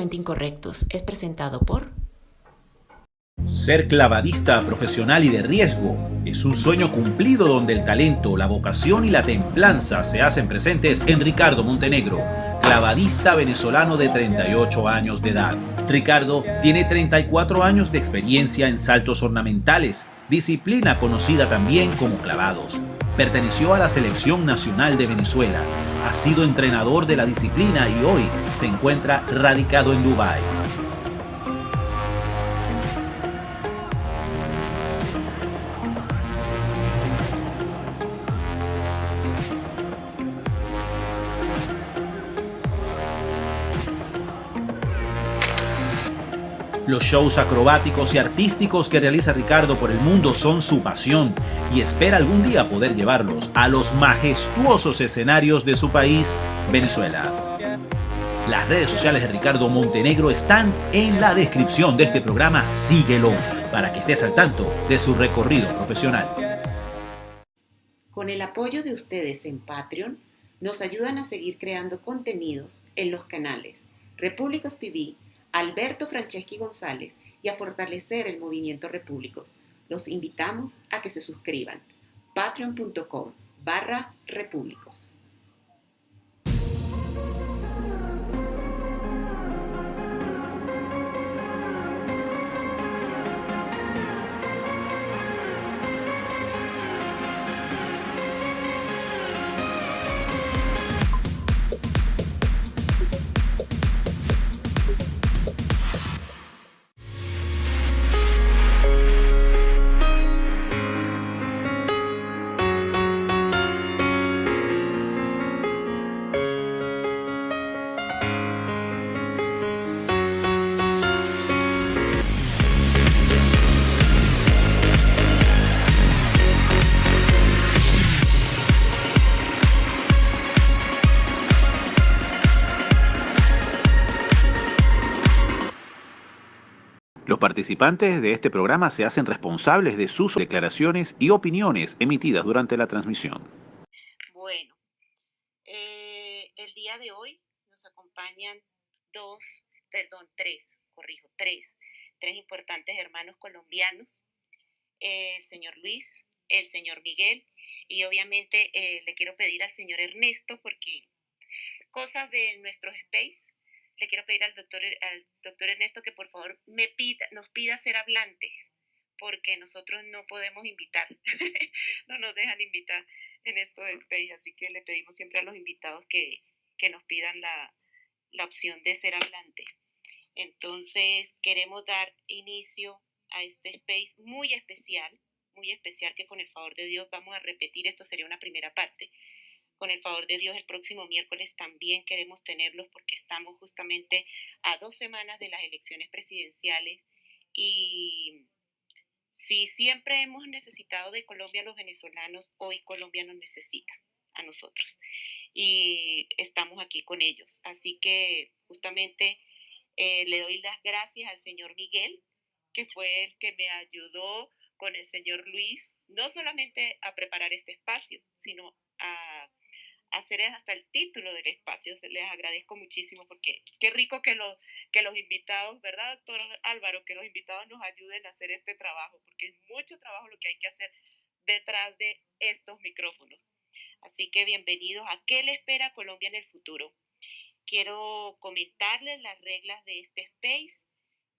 Incorrectos es presentado por Ser clavadista profesional y de riesgo es un sueño cumplido donde el talento, la vocación y la templanza se hacen presentes en Ricardo Montenegro, clavadista venezolano de 38 años de edad. Ricardo tiene 34 años de experiencia en saltos ornamentales, disciplina conocida también como clavados. Perteneció a la Selección Nacional de Venezuela, ha sido entrenador de la disciplina y hoy se encuentra radicado en Dubái. Los shows acrobáticos y artísticos que realiza Ricardo por el mundo son su pasión y espera algún día poder llevarlos a los majestuosos escenarios de su país, Venezuela. Las redes sociales de Ricardo Montenegro están en la descripción de este programa. Síguelo para que estés al tanto de su recorrido profesional. Con el apoyo de ustedes en Patreon, nos ayudan a seguir creando contenidos en los canales Repúblicos TV, Alberto Franceschi González y a fortalecer el movimiento Repúblicos. Los invitamos a que se suscriban. patreon.com barra repúblicos. Participantes de este programa se hacen responsables de sus declaraciones y opiniones emitidas durante la transmisión. Bueno, eh, el día de hoy nos acompañan dos, perdón, tres, corrijo, tres, tres importantes hermanos colombianos, el señor Luis, el señor Miguel y obviamente eh, le quiero pedir al señor Ernesto porque cosas de nuestro space le quiero pedir al doctor, al doctor Ernesto que por favor me pida, nos pida ser hablantes, porque nosotros no podemos invitar, no nos dejan invitar en esto de Space, así que le pedimos siempre a los invitados que, que nos pidan la, la opción de ser hablantes. Entonces, queremos dar inicio a este space muy especial, muy especial que con el favor de Dios vamos a repetir, esto sería una primera parte, con el favor de Dios, el próximo miércoles también queremos tenerlos porque estamos justamente a dos semanas de las elecciones presidenciales y si siempre hemos necesitado de Colombia los venezolanos, hoy Colombia nos necesita a nosotros y estamos aquí con ellos. Así que justamente eh, le doy las gracias al señor Miguel, que fue el que me ayudó con el señor Luis, no solamente a preparar este espacio, sino a hacer hasta el título del espacio. Les agradezco muchísimo porque qué rico que, lo, que los invitados, ¿verdad, doctor Álvaro? Que los invitados nos ayuden a hacer este trabajo, porque es mucho trabajo lo que hay que hacer detrás de estos micrófonos. Así que bienvenidos a ¿Qué le espera Colombia en el futuro? Quiero comentarles las reglas de este space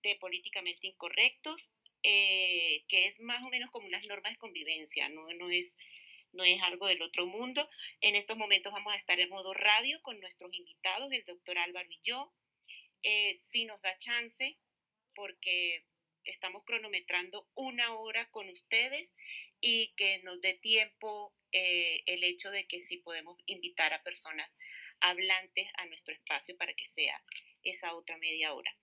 de políticamente incorrectos, eh, que es más o menos como unas normas de convivencia, no, no es no es algo del otro mundo. En estos momentos vamos a estar en modo radio con nuestros invitados, el doctor Álvaro y yo. Eh, si nos da chance, porque estamos cronometrando una hora con ustedes y que nos dé tiempo eh, el hecho de que si podemos invitar a personas hablantes a nuestro espacio para que sea esa otra media hora.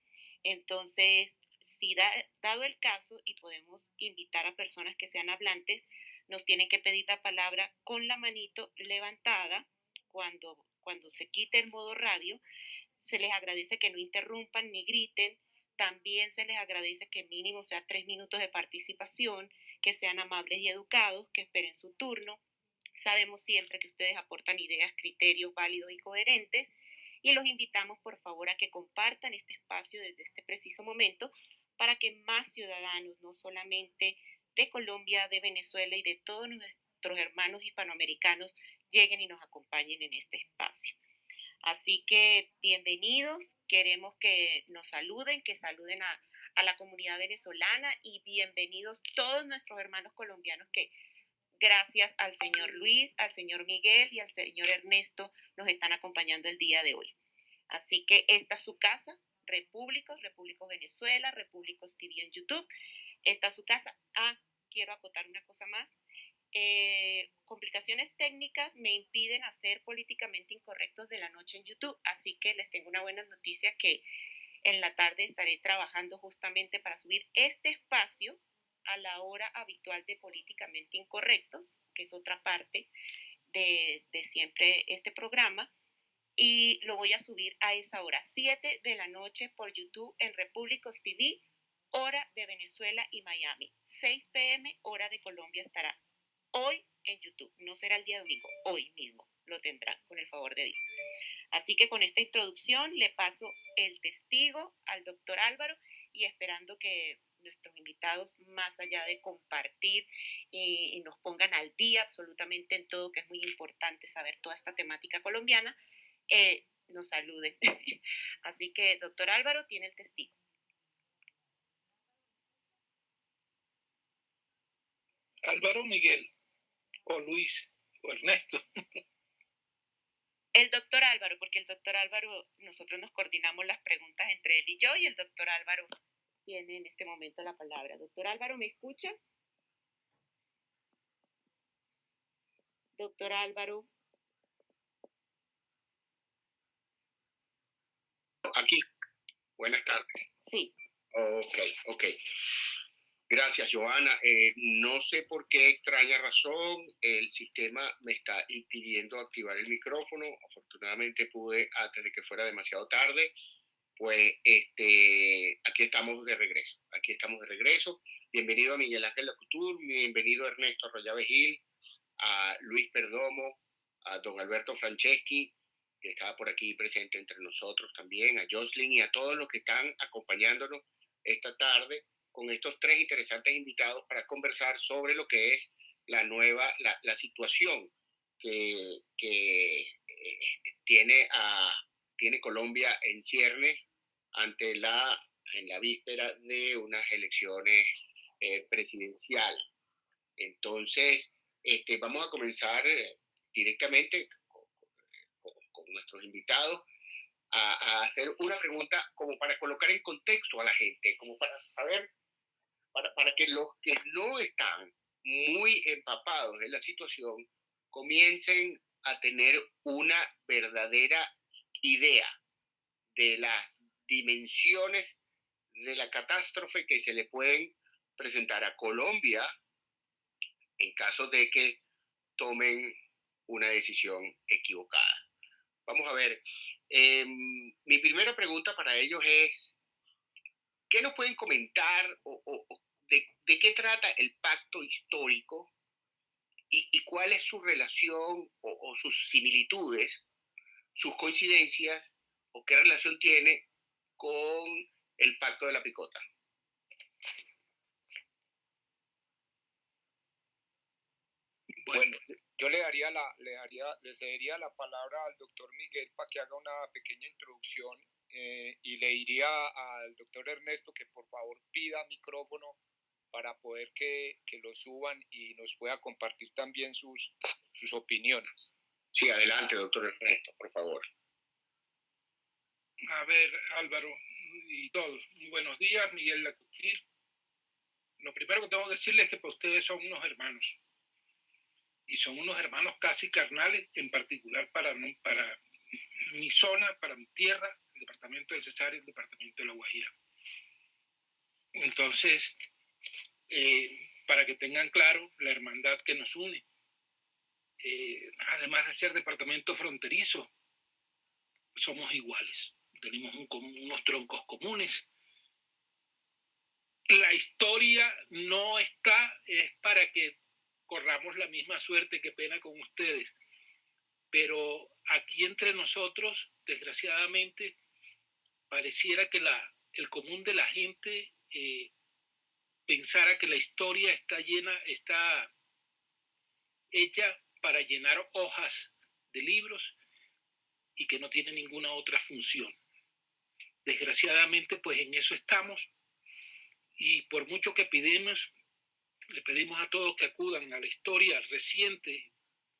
Entonces, si dado el caso y podemos invitar a personas que sean hablantes, nos tienen que pedir la palabra con la manito levantada cuando, cuando se quite el modo radio. Se les agradece que no interrumpan ni griten También se les agradece que mínimo sea tres minutos de participación, que sean amables y educados, que esperen su turno. Sabemos siempre que ustedes aportan ideas, criterios válidos y coherentes y los invitamos por favor a que compartan este espacio desde este preciso momento para que más ciudadanos, no solamente de Colombia, de Venezuela y de todos nuestros hermanos hispanoamericanos, lleguen y nos acompañen en este espacio. Así que bienvenidos, queremos que nos saluden, que saluden a, a la comunidad venezolana y bienvenidos todos nuestros hermanos colombianos que gracias al señor Luis, al señor Miguel y al señor Ernesto nos están acompañando el día de hoy. Así que esta es su casa, Repúblicos, Repúblicos Venezuela, Repúblicos TV en YouTube. Esta es su casa. Ah, quiero acotar una cosa más. Eh, complicaciones técnicas me impiden hacer políticamente incorrectos de la noche en YouTube, así que les tengo una buena noticia que en la tarde estaré trabajando justamente para subir este espacio a la hora habitual de políticamente incorrectos, que es otra parte de, de siempre este programa, y lo voy a subir a esa hora, 7 de la noche por YouTube en Repúblicos TV, hora de Venezuela y Miami, 6 pm, hora de Colombia estará hoy en YouTube. No será el día domingo, hoy mismo lo tendrán con el favor de Dios. Así que con esta introducción le paso el testigo al doctor Álvaro y esperando que nuestros invitados, más allá de compartir y, nos pongan al día absolutamente en todo, que es muy importante saber toda esta temática colombiana, eh, nos saluden. Así que, doctor Álvaro, tiene el testigo. Álvaro Miguel o Luis o Ernesto. El doctor Álvaro, porque el doctor Álvaro, nosotros nos coordinamos las preguntas entre él y yo y el doctor Álvaro tiene en este momento la palabra. Doctor Álvaro, ¿me escucha? Doctor Álvaro. Aquí. Buenas tardes. Sí. Ok, ok. Gracias, Joana. Eh, no sé por qué extraña razón el sistema me está impidiendo activar el micrófono. Afortunadamente pude antes de que fuera demasiado tarde. Pues este, aquí estamos de regreso. Aquí estamos de regreso. Bienvenido a Miguel Ángel Lacutur, bienvenido a Ernesto Arroyave Gil, a Luis Perdomo, a don Alberto Franceschi, que estaba por aquí presente entre nosotros también, a Jocelyn y a todos los que están acompañándonos esta tarde con estos tres interesantes invitados para conversar sobre lo que es la nueva, la, situación que, eh, tiene, a, tiene Colombia en ciernes ante la, en la víspera de unas elecciones eh, presidenciales. Entonces, este, vamos a comenzar eh, directamente con, con nuestros invitados a, a, hacer una pregunta como para colocar en contexto a la gente, como para saber para, que los que no están muy empapados en la situación comiencen a tener una verdadera idea de las dimensiones de la catástrofe que se le pueden presentar a Colombia en caso de que tomen una decisión equivocada. Vamos a ver, em, mi primera pregunta para ellos es, ¿qué nos pueden comentar o, de, qué trata el pacto histórico y, cuál es su relación o, sus similitudes, sus coincidencias o qué relación tiene con el pacto de la picota. Bueno, yo le daría la, le daría, le cedería la palabra al doctor Miguel para que haga una pequeña introducción eh, y le diría al doctor Ernesto que por favor pida micrófono para poder que, que, lo suban y nos pueda compartir también sus, sus opiniones. Sí, adelante, doctor Ernesto, por favor. A ver, Álvaro y todos, muy buenos días, Miguel Lacutir. Lo primero que tengo que decirles es que para ustedes son unos hermanos. Y son unos hermanos casi carnales, en particular para, para mi zona, para mi tierra, el departamento del Cesar y el departamento de La Guajira. Entonces, eh, para que tengan claro la hermandad que nos une. Eh, además de ser departamento fronterizo, somos iguales. Tenemos unos troncos comunes la historia no está, es para que corramos la misma suerte que pena con ustedes. Pero aquí entre nosotros, desgraciadamente, pareciera que la, el común de la gente eh, pensara que la historia está llena, está hecha para llenar hojas de libros y que no tiene ninguna otra función. Desgraciadamente, pues en eso estamos y por mucho que pidamos, le pedimos a todos que acudan a la historia reciente,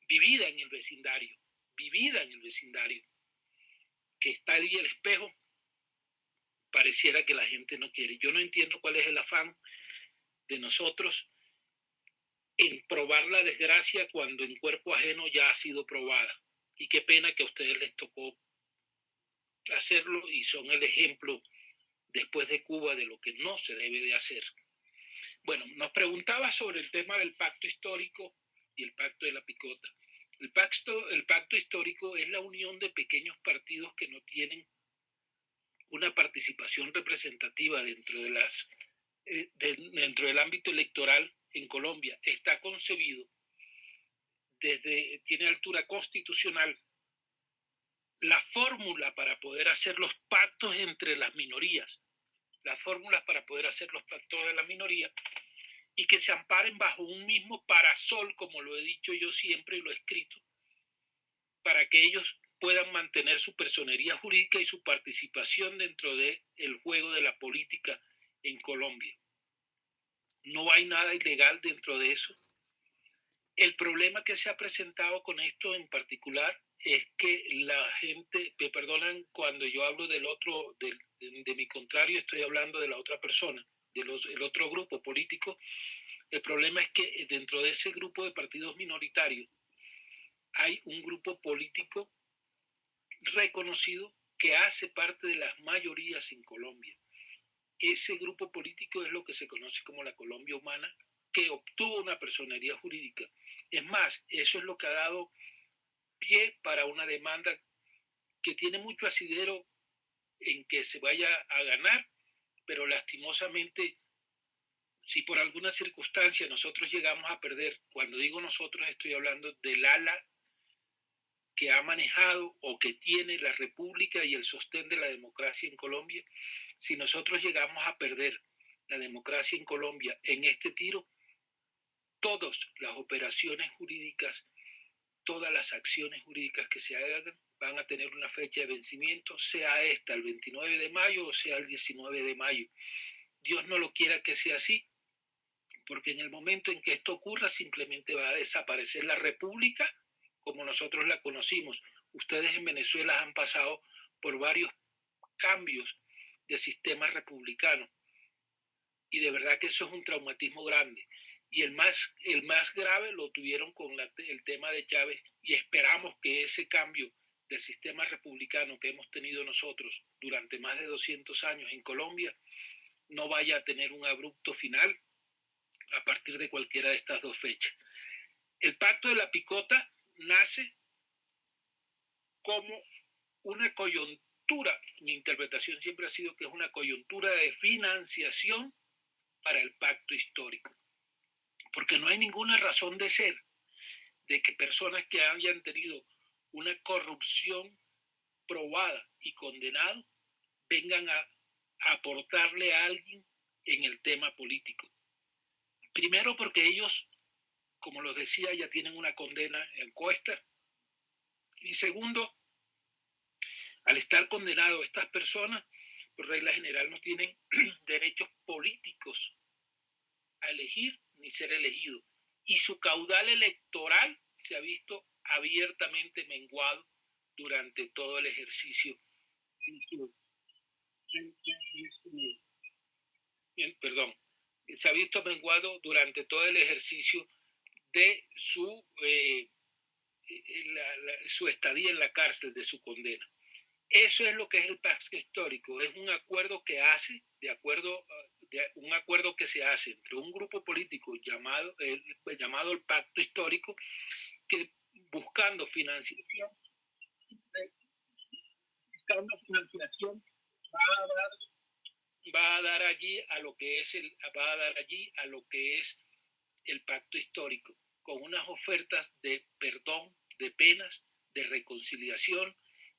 vivida en el vecindario, vivida en el vecindario, que está ahí el espejo, pareciera que la gente no quiere. Yo no entiendo cuál es el afán de nosotros en probar la desgracia cuando en cuerpo ajeno ya ha sido probada. Y qué pena que a ustedes les tocó hacerlo y son el ejemplo después de Cuba de lo que no se debe de hacer. Bueno, nos preguntaba sobre el tema del pacto histórico y el pacto de la picota. El pacto, el pacto histórico es la unión de pequeños partidos que no tienen una participación representativa dentro, de las, eh, dentro del ámbito electoral en Colombia. Está concebido desde, tiene altura constitucional la fórmula para poder hacer los pactos entre las minorías, las fórmulas para poder hacer los pactos de la minoría y que se amparen bajo un mismo parasol, como lo he dicho yo siempre y lo he escrito, para que ellos puedan mantener su personería jurídica y su participación dentro del el juego de la política en Colombia. No hay nada ilegal dentro de eso. El problema que se ha presentado con esto en particular es que la gente, me perdonan cuando yo hablo del otro, de, mi contrario, estoy hablando de la otra persona, del el otro grupo político. El problema es que dentro de ese grupo de partidos minoritarios hay un grupo político reconocido que hace parte de las mayorías en Colombia. Ese grupo político es lo que se conoce como la Colombia Humana, que obtuvo una personería jurídica. Es más, eso es lo que ha dado pie para una demanda que tiene mucho asidero en que se vaya a ganar, pero lastimosamente, si por alguna circunstancia nosotros llegamos a perder, cuando digo nosotros estoy hablando del ala que ha manejado o que tiene la República y el sostén de la democracia en Colombia, si nosotros llegamos a perder la democracia en Colombia en este tiro, todas las operaciones jurídicas todas las acciones jurídicas que se hagan van a tener una fecha de vencimiento, sea esta el 29 de mayo o sea el 19 de mayo. Dios no lo quiera que sea así, porque en el momento en que esto ocurra simplemente va a desaparecer la república como nosotros la conocimos. Ustedes en Venezuela han pasado por varios cambios de sistema republicano y de verdad que eso es un traumatismo grande y el más, el más grave lo tuvieron con el tema de Chávez y esperamos que ese cambio del sistema republicano que hemos tenido nosotros durante más de 200 años en Colombia no vaya a tener un abrupto final a partir de cualquiera de estas dos fechas. El pacto de la picota nace como una coyuntura, mi interpretación siempre ha sido que es una coyuntura de financiación para el pacto histórico porque no hay ninguna razón de ser de que personas que hayan tenido una corrupción probada y condenado vengan a, aportarle a alguien en el tema político. Primero porque ellos, como los decía, ya tienen una condena en cuesta. Y segundo, al estar condenados estas personas, por regla general no tienen derechos políticos a elegir ni ser elegido. Y su caudal electoral se ha visto abiertamente menguado durante todo el ejercicio. Perdón, se ha visto menguado durante todo el ejercicio de su, eh, su estadía en la cárcel, de su condena. Eso es lo que es el pacto histórico, es un acuerdo que hace, de acuerdo un acuerdo que se hace entre un grupo político llamado, el, llamado el Pacto Histórico, que buscando financiación, buscando financiación va va a dar allí a lo que es el, va a dar allí a lo que es el pacto histórico, con unas ofertas de perdón, de penas, de reconciliación,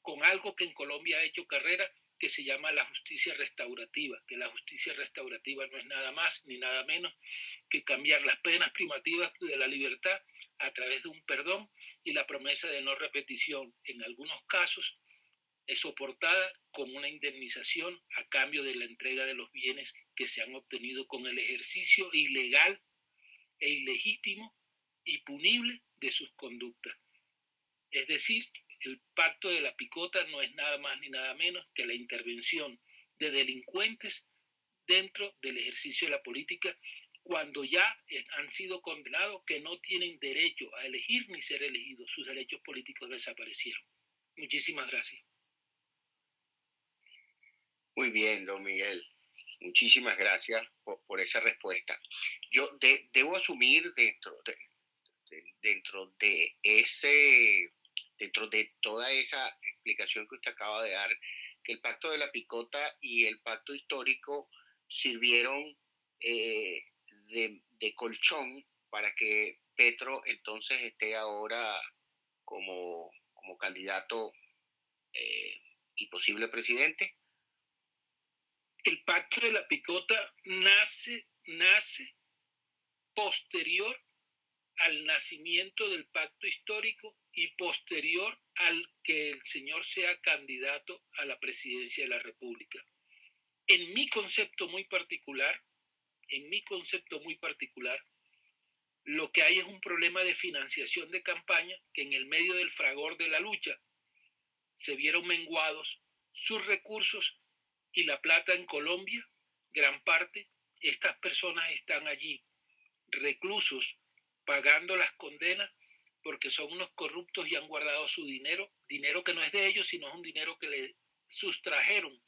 con algo que en Colombia ha hecho carrera, que se llama la justicia restaurativa, que la justicia restaurativa no es nada más ni nada menos que cambiar las penas primativas de la libertad a través de un perdón y la promesa de no repetición. En algunos casos es soportada con una indemnización a cambio de la entrega de los bienes que se han obtenido con el ejercicio ilegal e ilegítimo y punible de sus conductas. Es decir, el pacto de la picota no es nada más ni nada menos que la intervención de delincuentes dentro del ejercicio de la política cuando ya han sido condenados que no tienen derecho a elegir ni ser elegidos, sus derechos políticos desaparecieron. Muchísimas gracias. Muy bien, don Miguel. Muchísimas gracias por, esa respuesta. Yo debo asumir dentro de, dentro de ese dentro de toda esa explicación que usted acaba de dar, que el pacto de la picota y el pacto histórico sirvieron eh, de, colchón para que Petro entonces esté ahora como, como candidato eh, y posible presidente? El pacto de la picota nace, nace posterior al nacimiento del pacto histórico y posterior al que el señor sea candidato a la presidencia de la República. En mi concepto muy particular, en mi concepto muy particular, lo que hay es un problema de financiación de campaña que en el medio del fragor de la lucha se vieron menguados sus recursos y la plata en Colombia, gran parte, estas personas están allí reclusos pagando las condenas porque son unos corruptos y han guardado su dinero, dinero que no es de ellos, sino es un dinero que le sustrajeron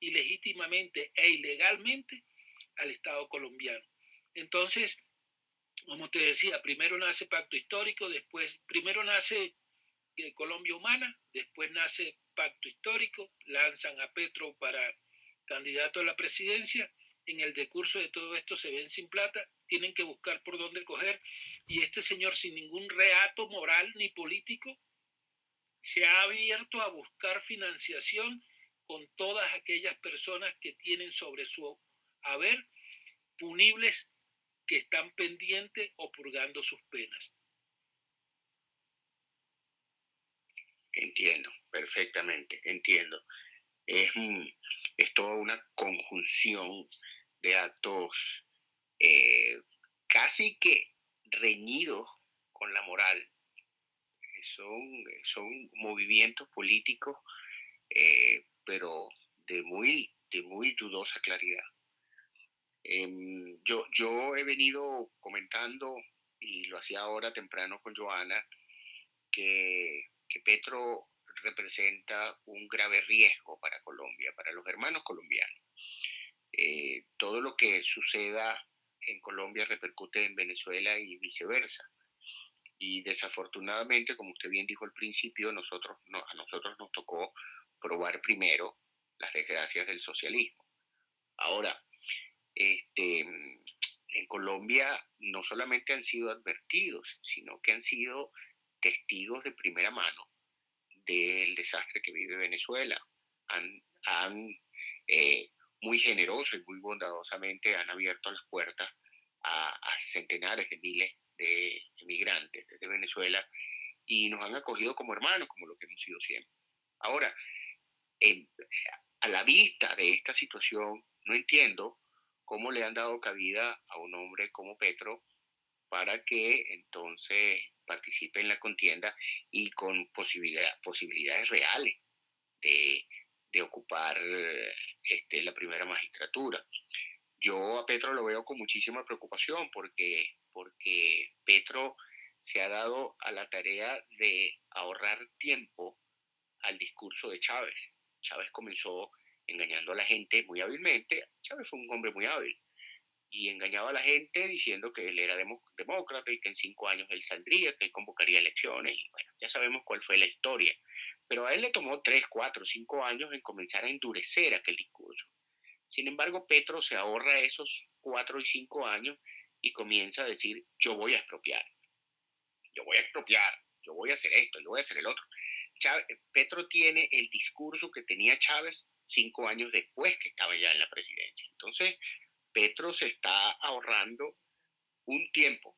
ilegítimamente e ilegalmente al Estado colombiano. Entonces, como te decía, primero nace Pacto Histórico, después, primero nace eh, Colombia Humana, después nace Pacto Histórico, lanzan a Petro para candidato a la presidencia, en el decurso de todo esto se ven sin plata tienen que buscar por dónde coger. Y este señor, sin ningún reato moral ni político, se ha abierto a buscar financiación con todas aquellas personas que tienen sobre su haber punibles que están pendientes o purgando sus penas. Entiendo, perfectamente, entiendo. Es, es toda una conjunción de actos eh, casi que reñidos con la moral. Son, son movimientos políticos, eh, pero de muy, de muy dudosa claridad. Em, yo, yo he venido comentando, y lo hacía ahora temprano con Joana, que, que Petro representa un grave riesgo para Colombia, para los hermanos colombianos. Eh, todo lo que suceda en Colombia repercute en Venezuela y viceversa. Y desafortunadamente, como usted bien dijo al principio, nosotros, a nosotros nos tocó probar primero las desgracias del socialismo. Ahora, este, en Colombia no solamente han sido advertidos, sino que han sido testigos de primera mano del desastre que vive Venezuela. Han, han eh, muy generoso y muy bondadosamente han abierto las puertas a, centenares de miles de emigrantes desde Venezuela y nos han acogido como hermanos, como lo que hemos sido siempre. Ahora, a la vista de esta situación, no entiendo cómo le han dado cabida a un hombre como Petro para que entonces participe en la contienda y con posibilidades reales de, de ocupar este, la primera magistratura. Yo a Petro lo veo con muchísima preocupación porque, porque Petro se ha dado a la tarea de ahorrar tiempo al discurso de Chávez. Chávez comenzó engañando a la gente muy hábilmente. Chávez fue un hombre muy hábil y engañaba a la gente diciendo que él era demócrata y que en cinco años él saldría, que él convocaría elecciones. Y bueno, ya sabemos cuál fue la historia. Pero a él le tomó tres, cuatro, cinco años en comenzar a endurecer aquel discurso. Sin embargo, Petro se ahorra esos cuatro y cinco años y comienza a decir, yo voy a expropiar, yo voy a expropiar, yo voy a hacer esto, yo voy a hacer el otro. Petro tiene el discurso que tenía Chávez cinco años después que estaba ya en la presidencia. Entonces, Petro se está ahorrando un tiempo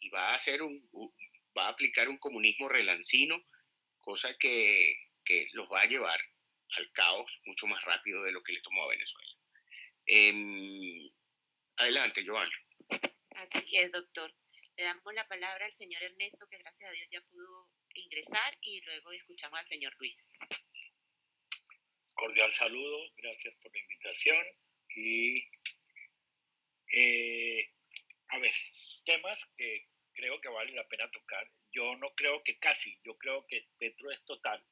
y va a hacer un, va a aplicar un comunismo relancino, cosa que, que los va a llevar al caos mucho más rápido de lo que le tomó a Venezuela. Em, adelante, Joan. Así es, doctor. Le damos la palabra al señor Ernesto, que gracias a Dios ya pudo ingresar, y luego escuchamos al señor Luis. Cordial saludo, gracias por la invitación. Y, eh, a ver, temas que creo que vale la pena tocar. Yo no creo que casi, yo creo que Petro es total.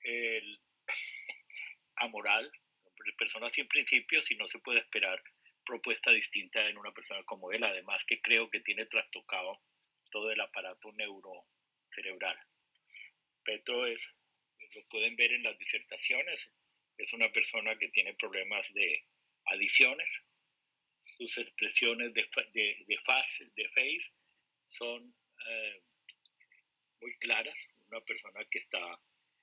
El, amoral, persona sin principios y no se puede esperar propuesta distinta en una persona como él, además que creo que tiene trastocado todo el aparato neurocerebral. Petro es, lo pueden ver en las disertaciones, es una persona que tiene problemas de adiciones, sus expresiones de, de, de, face, de face son eh, muy claras, una persona que está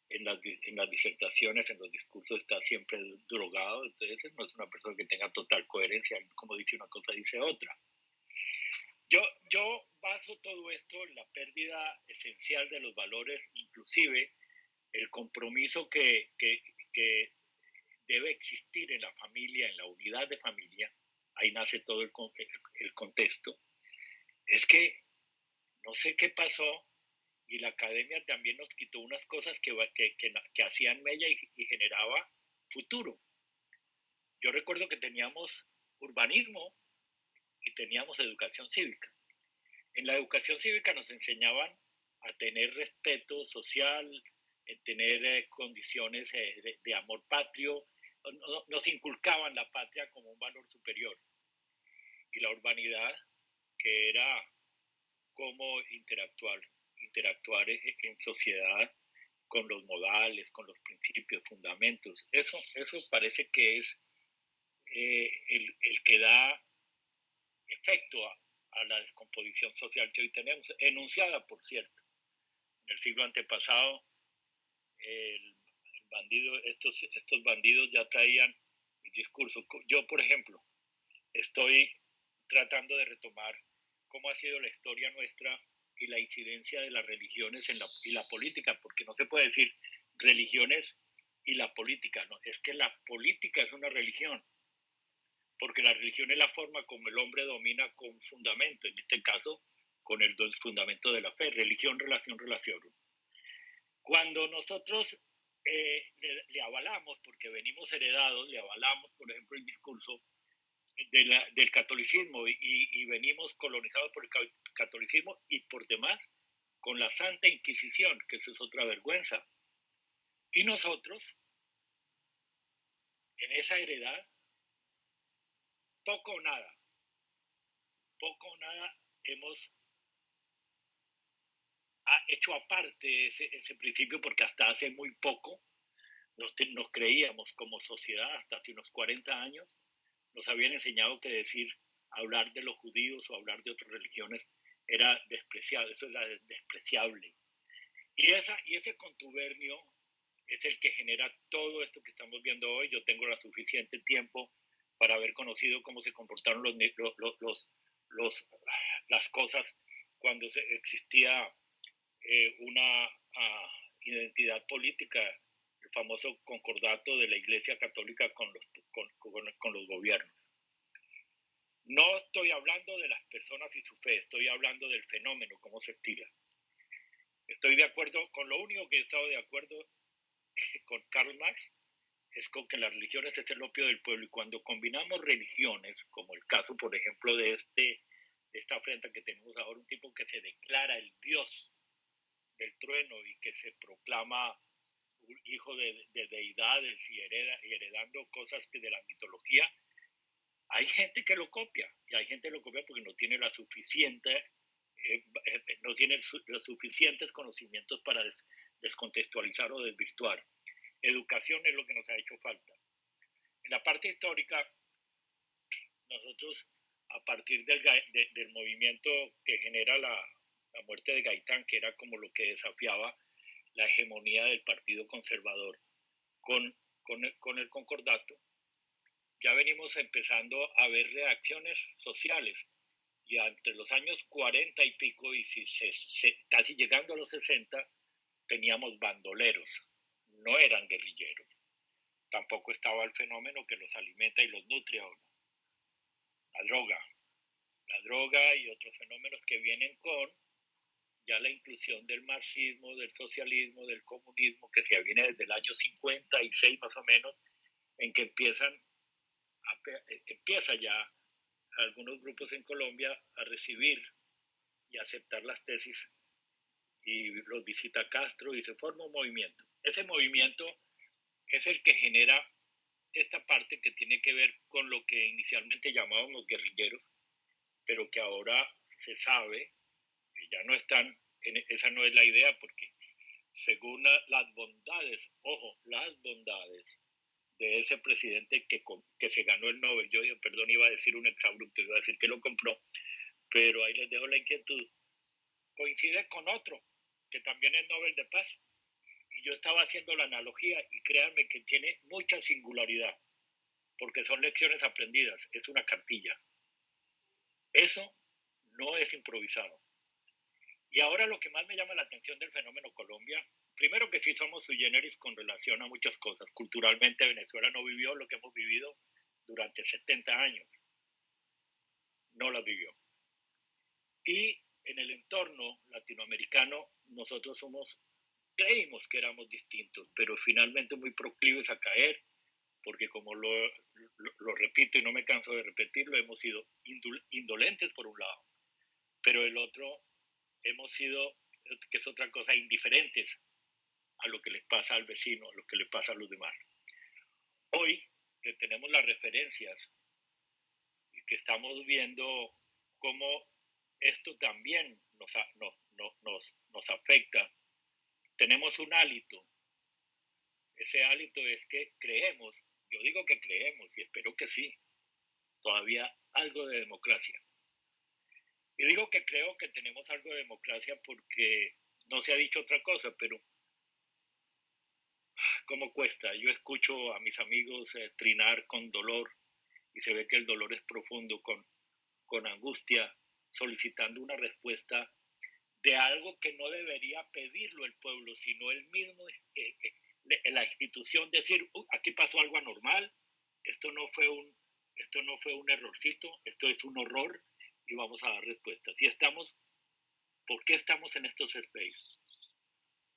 en las, en las disertaciones, en los discursos está siempre drogado, entonces no es una persona que tenga total coherencia, como dice una cosa, dice otra. Yo, yo baso todo esto en la pérdida esencial de los valores, inclusive el compromiso que, que, que debe existir en la familia, en la unidad de familia, ahí nace todo el, contexto, es que no sé qué pasó, y la academia también nos quitó unas cosas que, hacían mella y, generaba futuro. Yo recuerdo que teníamos urbanismo y teníamos educación cívica. En la educación cívica nos enseñaban a tener respeto social, a tener eh, condiciones eh, de, amor patrio, nos inculcaban la patria como un valor superior. Y la urbanidad, que era cómo interactuar interactuar e, en sociedad con los modales, con los principios, fundamentos. Eso, eso parece que es eh, el, el, que da efecto a, la descomposición social que hoy tenemos, enunciada, por cierto. En el siglo antepasado, el, el bandido, estos, estos bandidos ya traían el discurso. Yo, por ejemplo, estoy tratando de retomar cómo ha sido la historia nuestra y la incidencia de las religiones en la, y la política, porque no se puede decir religiones y la política, no, es que la política es una religión, porque la religión es la forma como el hombre domina con fundamento, en este caso con el fundamento de la fe, religión, relación, relación. Cuando nosotros eh, le, le, avalamos, porque venimos heredados, le avalamos, por ejemplo, el discurso de la, del catolicismo y, y, venimos colonizados por el catolicismo y por demás con la Santa Inquisición, que eso es otra vergüenza. Y nosotros, en esa heredad, poco o nada, poco o nada hemos hecho aparte ese, ese principio porque hasta hace muy poco nos, nos creíamos como sociedad, hasta hace unos 40 años, nos habían enseñado que decir, hablar de los judíos o hablar de otras religiones era despreciable, eso era despreciable. Y, esa, y ese contubernio es el que genera todo esto que estamos viendo hoy. Yo tengo la suficiente tiempo para haber conocido cómo se comportaron los, los, los, los las cosas cuando se, existía eh, una uh, identidad política famoso concordato de la Iglesia Católica con los, con, con, con los gobiernos. No estoy hablando de las personas y su fe, estoy hablando del fenómeno, cómo se estira. Estoy de acuerdo, con lo único que he estado de acuerdo con Karl Marx es con que las religiones es el opio del pueblo y cuando combinamos religiones, como el caso, por ejemplo, de, este, de esta afrenta que tenemos ahora, un tipo que se declara el dios del trueno y que se proclama hijo de, de deidades y, hereda, y heredando cosas que de la mitología, hay gente que lo copia y hay gente que lo copia porque no tiene la suficiente eh, eh, no tiene su, los suficientes conocimientos para des, descontextualizar o desvirtuar. Educación es lo que nos ha hecho falta. En la parte histórica, nosotros, a partir del, del movimiento que genera la, la muerte de Gaitán, que era como lo que desafiaba la hegemonía del Partido Conservador con, con, el, con el concordato, ya venimos empezando a ver reacciones sociales. Y entre los años 40 y pico, y si casi llegando a los 60, teníamos bandoleros, no eran guerrilleros. Tampoco estaba el fenómeno que los alimenta y los nutre ahora. La droga. La droga y otros fenómenos que vienen con ya la inclusión del marxismo, del socialismo, del comunismo, que se viene desde el año 56 más o menos, en que empiezan eh, empieza ya algunos grupos en Colombia a recibir y aceptar las tesis y los visita Castro y se forma un movimiento. Ese movimiento es el que genera esta parte que tiene que ver con lo que inicialmente llamábamos guerrilleros, pero que ahora se sabe ya no están, en, esa no es la idea, porque según las bondades, ojo, las bondades de ese presidente que, que se ganó el Nobel, yo perdón, iba a decir un exabrupto, iba a decir que lo compró, pero ahí les dejo la inquietud, coincide con otro, que también es Nobel de Paz, y yo estaba haciendo la analogía y créanme que tiene mucha singularidad, porque son lecciones aprendidas, es una cartilla. Eso no es improvisado. Y ahora lo que más me llama la atención del fenómeno Colombia, primero que sí somos sui generis con relación a muchas cosas. Culturalmente Venezuela no vivió lo que hemos vivido durante 70 años. No la vivió. Y en el entorno latinoamericano nosotros somos, creímos que éramos distintos, pero finalmente muy proclives a caer, porque como lo, lo, repito y no me canso de repetirlo, hemos sido indolentes por un lado, pero el otro hemos sido, que es otra cosa, indiferentes a lo que les pasa al vecino, a lo que le pasa a los demás. Hoy que tenemos las referencias y que estamos viendo cómo esto también nos, nos, nos afecta, tenemos un hálito. Ese hálito es que creemos, yo digo que creemos y espero que sí, todavía algo de democracia. Y digo que creo que tenemos algo de democracia porque no se ha dicho otra cosa, pero ¿cómo cuesta? Yo escucho a mis amigos eh, trinar con dolor y se ve que el dolor es profundo, con, con angustia, solicitando una respuesta de algo que no debería pedirlo el pueblo, sino el mismo, eh, eh, la institución, decir, aquí pasó algo anormal, esto no fue un, esto no fue un errorcito, esto es un horror, y vamos a dar respuestas. Y estamos, ¿por qué estamos en estos spaces?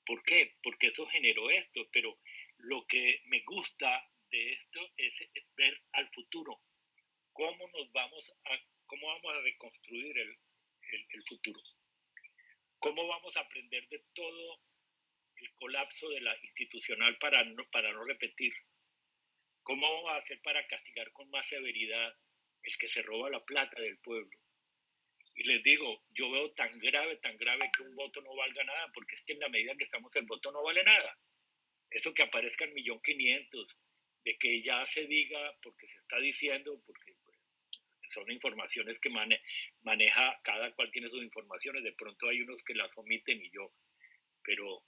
¿Por qué? Porque eso generó esto, pero lo que me gusta de esto es, ver al futuro, cómo nos vamos a, cómo vamos a reconstruir el, el, futuro, cómo vamos a aprender de todo el colapso de la institucional para no, para no repetir, cómo vamos a hacer para castigar con más severidad el que se roba la plata del pueblo, y les digo, yo veo tan grave, tan grave que un voto no valga nada, porque es que en la medida que estamos el voto no vale nada. Eso que aparezca en millón quinientos, de que ya se diga, porque se está diciendo, porque pues, son informaciones que maneja, cada cual tiene sus informaciones, de pronto hay unos que las omiten y yo, pero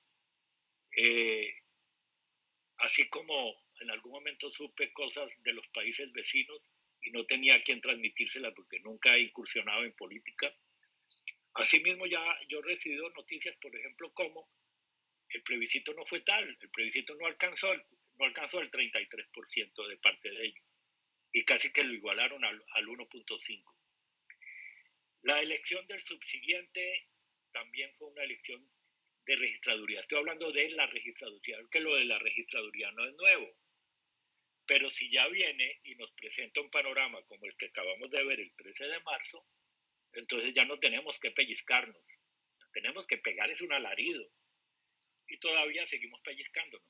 eh, así como en algún momento supe cosas de los países vecinos, y no tenía quien transmitírsela porque nunca he incursionado en política. Asimismo, ya yo he recibido noticias, por ejemplo, como el plebiscito no fue tal, el plebiscito no alcanzó, no alcanzó el 33% de parte de ellos y casi que lo igualaron al, al 1.5. La elección del subsiguiente también fue una elección de registraduría. Estoy hablando de la registraduría, que lo de la registraduría no es nuevo. Pero si ya viene y nos presenta un panorama como el que acabamos de ver el 13 de marzo, entonces ya no tenemos que pellizcarnos. Tenemos que pegar es un alarido. Y todavía seguimos pellizcándonos.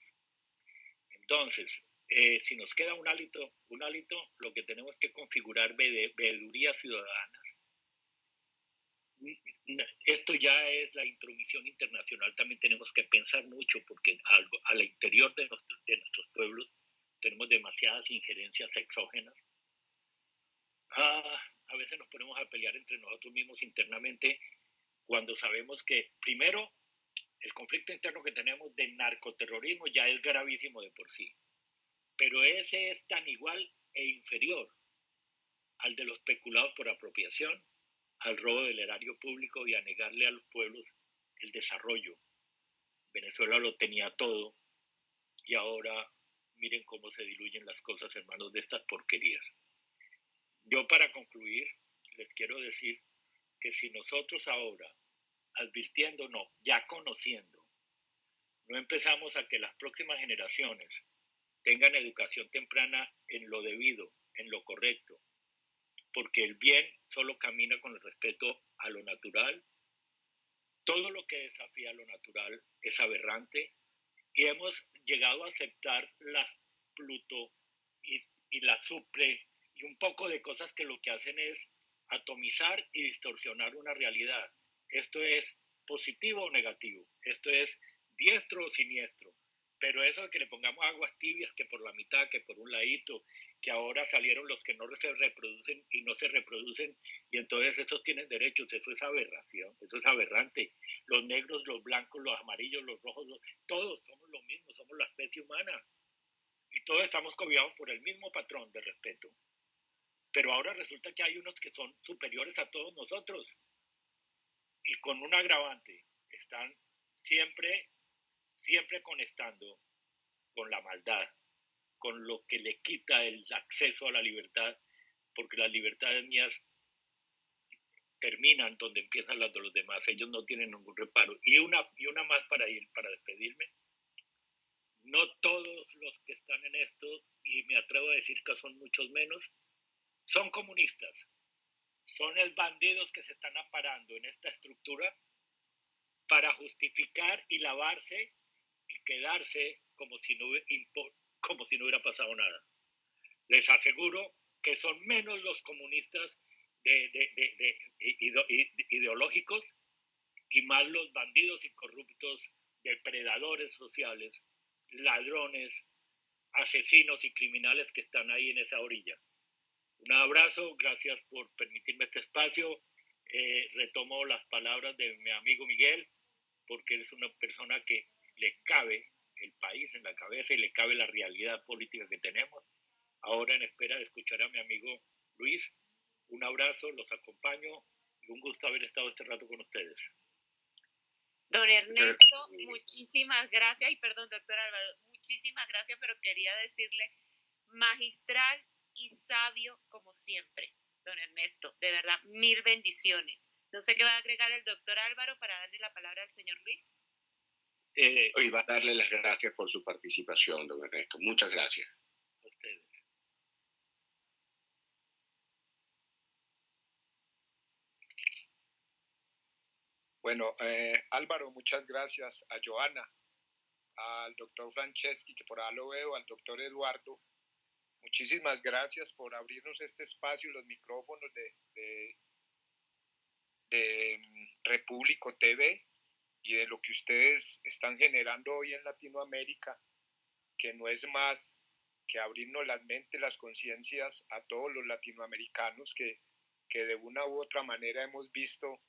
Entonces, eh, si nos queda un hálito, un hálito, lo que tenemos que configurar veedurías ciudadanas. Esto ya es la intromisión internacional, también tenemos que pensar mucho porque algo al interior de, de nuestros pueblos tenemos demasiadas injerencias exógenas. Ah, a veces nos ponemos a pelear entre nosotros mismos internamente cuando sabemos que, primero, el conflicto interno que tenemos de narcoterrorismo ya es gravísimo de por sí, pero ese es tan igual e inferior al de los especulados por apropiación, al robo del erario público y a negarle a los pueblos el desarrollo. Venezuela lo tenía todo y ahora miren cómo se diluyen las cosas en manos de estas porquerías. Yo para concluir les quiero decir que si nosotros ahora, advirtiéndonos, ya conociendo, no empezamos a que las próximas generaciones tengan educación temprana en lo debido, en lo correcto, porque el bien solo camina con el respeto a lo natural. Todo lo que desafía lo natural es aberrante y hemos llegado a aceptar la Pluto y, y la Supre y un poco de cosas que lo que hacen es atomizar y distorsionar una realidad. Esto es positivo o negativo, esto es diestro o siniestro. Pero eso de que le pongamos aguas tibias, que por la mitad, que por un ladito, que ahora salieron los que no se reproducen y no se reproducen, y entonces esos tienen derechos, eso es aberración, eso es aberrante. Los negros, los blancos, los amarillos, los rojos, todos somos lo mismo, somos la especie humana. Y todos estamos cobijados por el mismo patrón de respeto. Pero ahora resulta que hay unos que son superiores a todos nosotros. Y con un agravante, están siempre siempre conectando con la maldad, con lo que le quita el acceso a la libertad, porque las libertades mías terminan donde empiezan las de los demás, ellos no tienen ningún reparo. Y una, y una más para ir, para despedirme. No todos los que están en esto, y me atrevo a decir que son muchos menos, son comunistas. Son el bandidos que se están aparando en esta estructura para justificar y lavarse y quedarse como si, no, como si no hubiera pasado nada. Les aseguro que son menos los comunistas de, ideológicos y más los bandidos y corruptos, depredadores sociales, ladrones, asesinos y criminales que están ahí en esa orilla. Un abrazo, gracias por permitirme este espacio. Eh, retomo las palabras de mi amigo Miguel, porque él es una persona que le cabe el país en la cabeza y le cabe la realidad política que tenemos. Ahora en espera de escuchar a mi amigo Luis, un abrazo, los acompaño y un gusto haber estado este rato con ustedes. Don Ernesto, muchísimas gracias y perdón, doctor Álvaro, muchísimas gracias, pero quería decirle magistral y sabio como siempre, don Ernesto. De verdad, mil bendiciones. No sé qué va a agregar el doctor Álvaro para darle la palabra al señor Luis. Eh, y va a darle las gracias por su participación, don Ernesto. Muchas gracias. A ustedes. Bueno, eh, Álvaro, muchas gracias. A Joana, al doctor Franceschi, que por ahí lo veo, al doctor Eduardo. Muchísimas gracias por abrirnos este espacio y los micrófonos de, de, de mm, Repúblico TV y de lo que ustedes están generando hoy en Latinoamérica, que no es más que abrirnos las mentes, las conciencias a todos los latinoamericanos que, que de una u otra manera hemos visto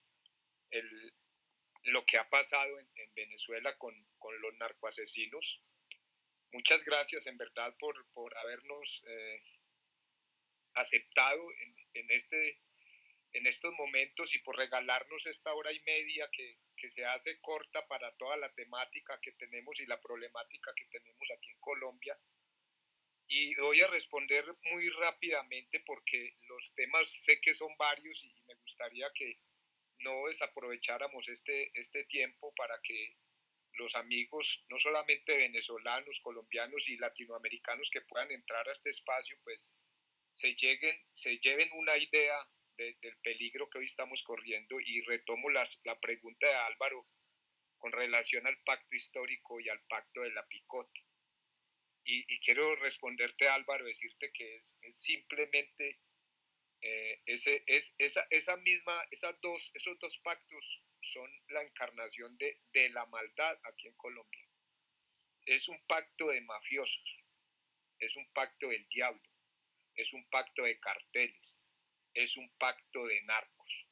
el, lo que ha pasado en, en Venezuela con, con, los narcoasesinos. Muchas gracias en verdad por, por habernos eh, aceptado en, en, este, en estos momentos y por regalarnos esta hora y media que, que se hace corta para toda la temática que tenemos y la problemática que tenemos aquí en Colombia. Y voy a responder muy rápidamente porque los temas sé que son varios y me gustaría que no desaprovecháramos este, este tiempo para que los amigos, no solamente venezolanos, colombianos y latinoamericanos que puedan entrar a este espacio, pues se, lleguen, se lleven una idea del peligro que hoy estamos corriendo y retomo las, la pregunta de Álvaro con relación al pacto histórico y al pacto de la picota. Y, quiero responderte, Álvaro, decirte que es, simplemente eh, ese, es, esa, esa misma, esas dos, esos dos pactos son la encarnación de, de la maldad aquí en Colombia. Es un pacto de mafiosos. es un pacto del diablo, es un pacto de carteles, es un pacto de narcos.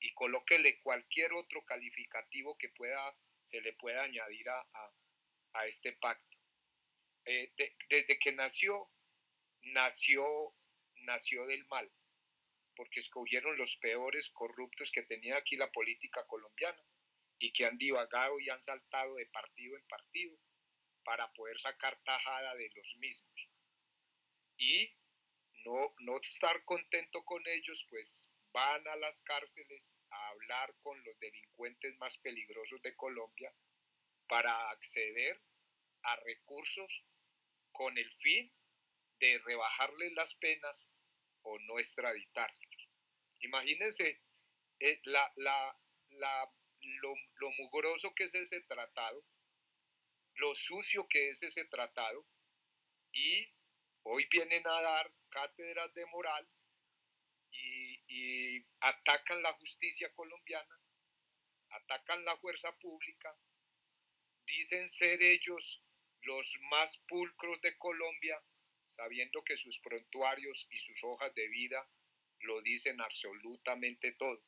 Y colóquele cualquier otro calificativo que pueda, se le pueda añadir a, a, este pacto. Eh, desde que nació, nació, nació del mal, porque escogieron los peores corruptos que tenía aquí la política colombiana y que han divagado y han saltado de partido en partido para poder sacar tajada de los mismos. Y no, no estar contento con ellos, pues van a las cárceles a hablar con los delincuentes más peligrosos de Colombia para acceder a recursos con el fin de rebajarles las penas o no extraditarlos. Imagínense eh, la, la, la, lo, lo mugroso que es ese tratado, lo sucio que es ese tratado, y hoy vienen a dar cátedras de moral y, y, atacan la justicia colombiana, atacan la fuerza pública, dicen ser ellos los más pulcros de Colombia, sabiendo que sus prontuarios y sus hojas de vida lo dicen absolutamente todo.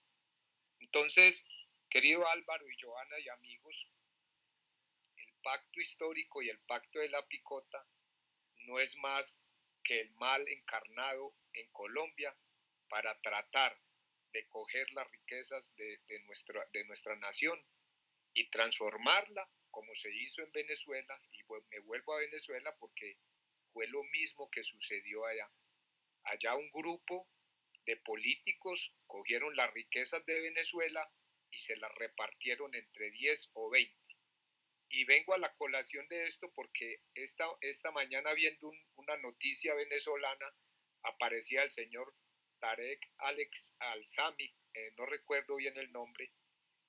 Entonces, querido Álvaro y Joana y amigos, el pacto histórico y el pacto de la picota no es más que el mal encarnado en Colombia para tratar de coger las riquezas de, nuestra, de nuestra nación y transformarla como se hizo en Venezuela, y me vuelvo a Venezuela porque fue lo mismo que sucedió allá. Allá un grupo de políticos cogieron las riquezas de Venezuela y se las repartieron entre 10 o 20. Y vengo a la colación de esto porque esta, esta mañana viendo una noticia venezolana aparecía el señor Tarek Alex Alzami, eh, no recuerdo bien el nombre,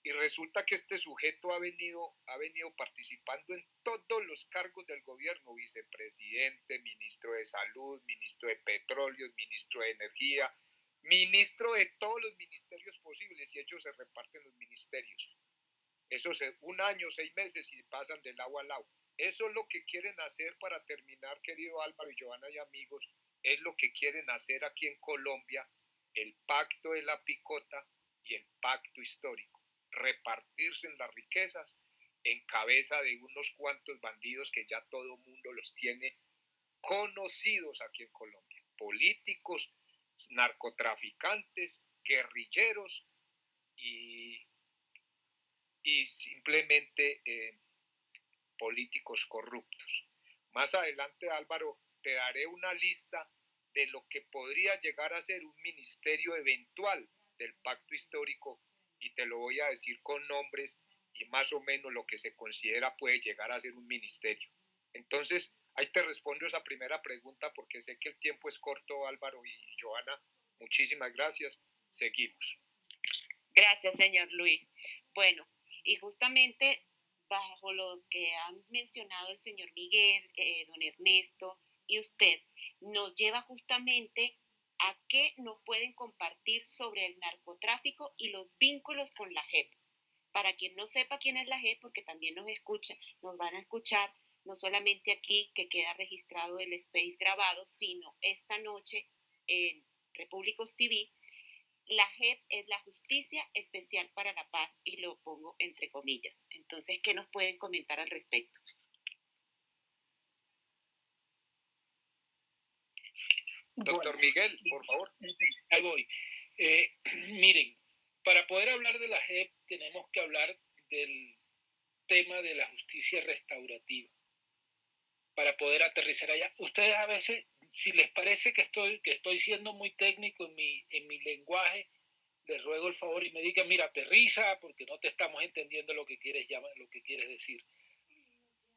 y resulta que este sujeto ha venido, ha venido participando en todos los cargos del gobierno, vicepresidente, ministro de salud, ministro de petróleo, ministro de energía, ministro de todos los ministerios posibles y ellos se reparten los ministerios. Eso es un año, seis meses y pasan del agua al agua. Eso es lo que quieren hacer para terminar, querido Álvaro y Giovanna y amigos, es lo que quieren hacer aquí en Colombia, el pacto de la picota y el pacto histórico repartirse en las riquezas en cabeza de unos cuantos bandidos que ya todo mundo los tiene conocidos aquí en Colombia. Políticos, narcotraficantes, guerrilleros y, y simplemente eh, políticos corruptos. Más adelante, Álvaro, te daré una lista de lo que podría llegar a ser un ministerio eventual del pacto histórico y te lo voy a decir con nombres y más o menos lo que se considera puede llegar a ser un ministerio. Entonces, ahí te respondo esa primera pregunta porque sé que el tiempo es corto, Álvaro y Joana. Muchísimas gracias. Seguimos. Gracias, señor Luis. Bueno, y justamente bajo lo que han mencionado el señor Miguel, eh, don Ernesto y usted, nos lleva justamente a qué nos pueden compartir sobre el narcotráfico y los vínculos con la JEP. Para quien no sepa quién es la JEP, porque también nos escucha, nos van a escuchar no solamente aquí que queda registrado el space grabado, sino esta noche en Repúblicos TV. La JEP es la Justicia Especial para la Paz y lo pongo entre comillas. Entonces, ¿qué nos pueden comentar al respecto? Doctor Miguel, por favor. Ahí voy. Eh, miren, para poder hablar de la JEP tenemos que hablar del tema de la justicia restaurativa. Para poder aterrizar allá. Ustedes a veces, si les parece que estoy, que estoy siendo muy técnico en mi, en mi lenguaje, les ruego el favor y me digan, mira, aterriza porque no te estamos entendiendo lo que quieres, lo que quieres decir.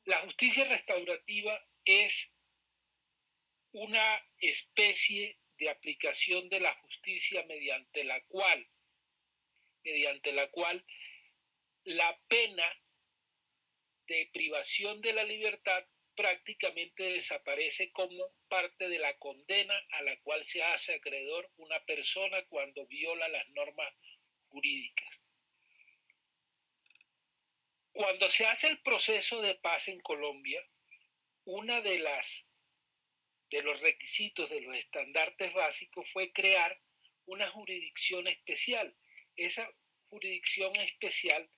La justicia restaurativa es una especie de aplicación de la justicia mediante la cual, mediante la cual la pena de privación de la libertad prácticamente desaparece como parte de la condena a la cual se hace acreedor una persona cuando viola las normas jurídicas. Cuando se hace el proceso de paz en Colombia, una de las de los requisitos de los estandartes básicos fue crear una jurisdicción especial. Esa jurisdicción especial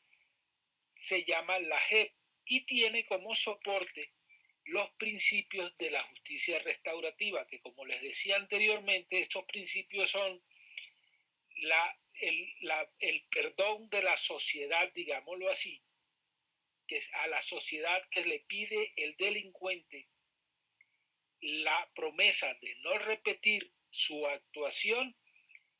se llama la JEP y tiene como soporte los principios de la justicia restaurativa, que como les decía anteriormente, estos principios son la, el, el perdón de la sociedad, digámoslo así, que es a la sociedad que le pide el delincuente la promesa de no repetir su actuación,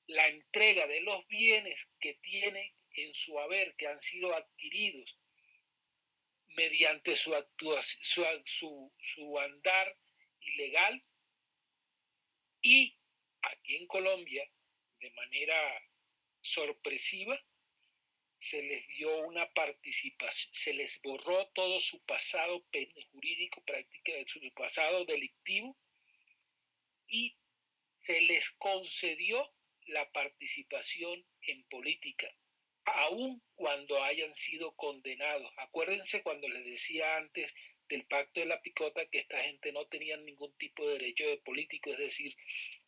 la entrega de los bienes que tiene en su haber, que han sido adquiridos mediante su, su, su andar ilegal y aquí en Colombia, de manera sorpresiva, se les dio una participación, se les borró todo su pasado jurídico, práctica, su pasado delictivo y se les concedió la participación en política, aun cuando hayan sido condenados. Acuérdense cuando les decía antes del pacto de la picota que esta gente no tenía ningún tipo de derecho de político, es decir,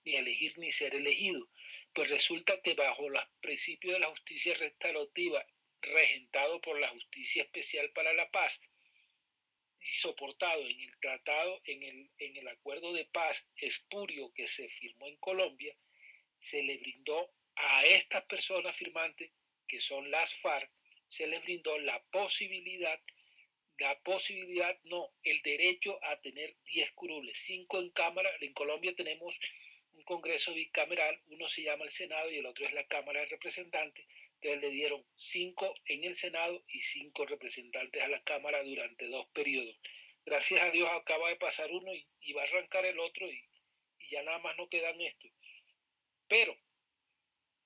ni elegir ni ser elegido. Pues resulta que bajo los principios de la justicia restaurativa, regentado por la Justicia Especial para la Paz y soportado en el tratado, en el, en el acuerdo de paz espurio que se firmó en Colombia, se le brindó a estas personas firmantes, que son las FARC, se les brindó la posibilidad, la posibilidad, no, el derecho a tener 10 curules, 5 en Cámara, en Colombia tenemos un Congreso bicameral, uno se llama el Senado y el otro es la Cámara de Representantes, que le dieron cinco en el Senado y cinco representantes a la Cámara durante dos periodos. Gracias a Dios acaba de pasar uno y, va a arrancar el otro y, y, ya nada más no quedan estos. Pero,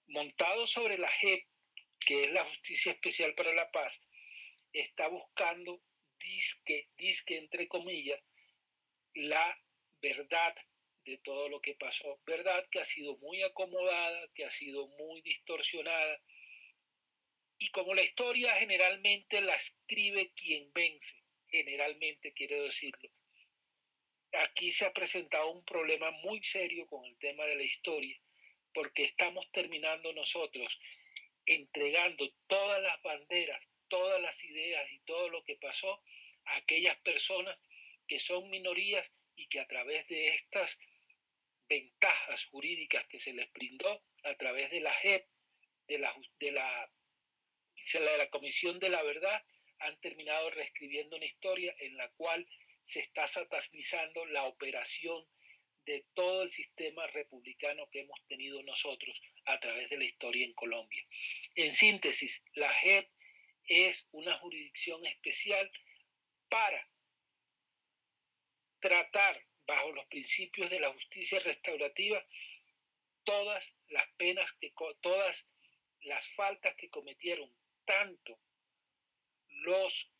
montado sobre la JEP, que es la Justicia Especial para la Paz, está buscando, disque, disque entre comillas, la verdad de todo lo que pasó. Verdad que ha sido muy acomodada, que ha sido muy distorsionada. Y como la historia generalmente la escribe quien vence, generalmente quiere decirlo, aquí se ha presentado un problema muy serio con el tema de la historia, porque estamos terminando nosotros entregando todas las banderas, todas las ideas y todo lo que pasó a aquellas personas que son minorías y que a través de estas ventajas jurídicas que se les brindó a través de la JEP, de la, de la, Comisión de la Verdad, han terminado reescribiendo una historia en la cual se está satanizando la operación de todo el sistema republicano que hemos tenido nosotros a través de la historia en Colombia. En síntesis, la JEP es una jurisdicción especial para tratar bajo los principios de la justicia restaurativa todas las penas que todas las faltas que cometieron tanto los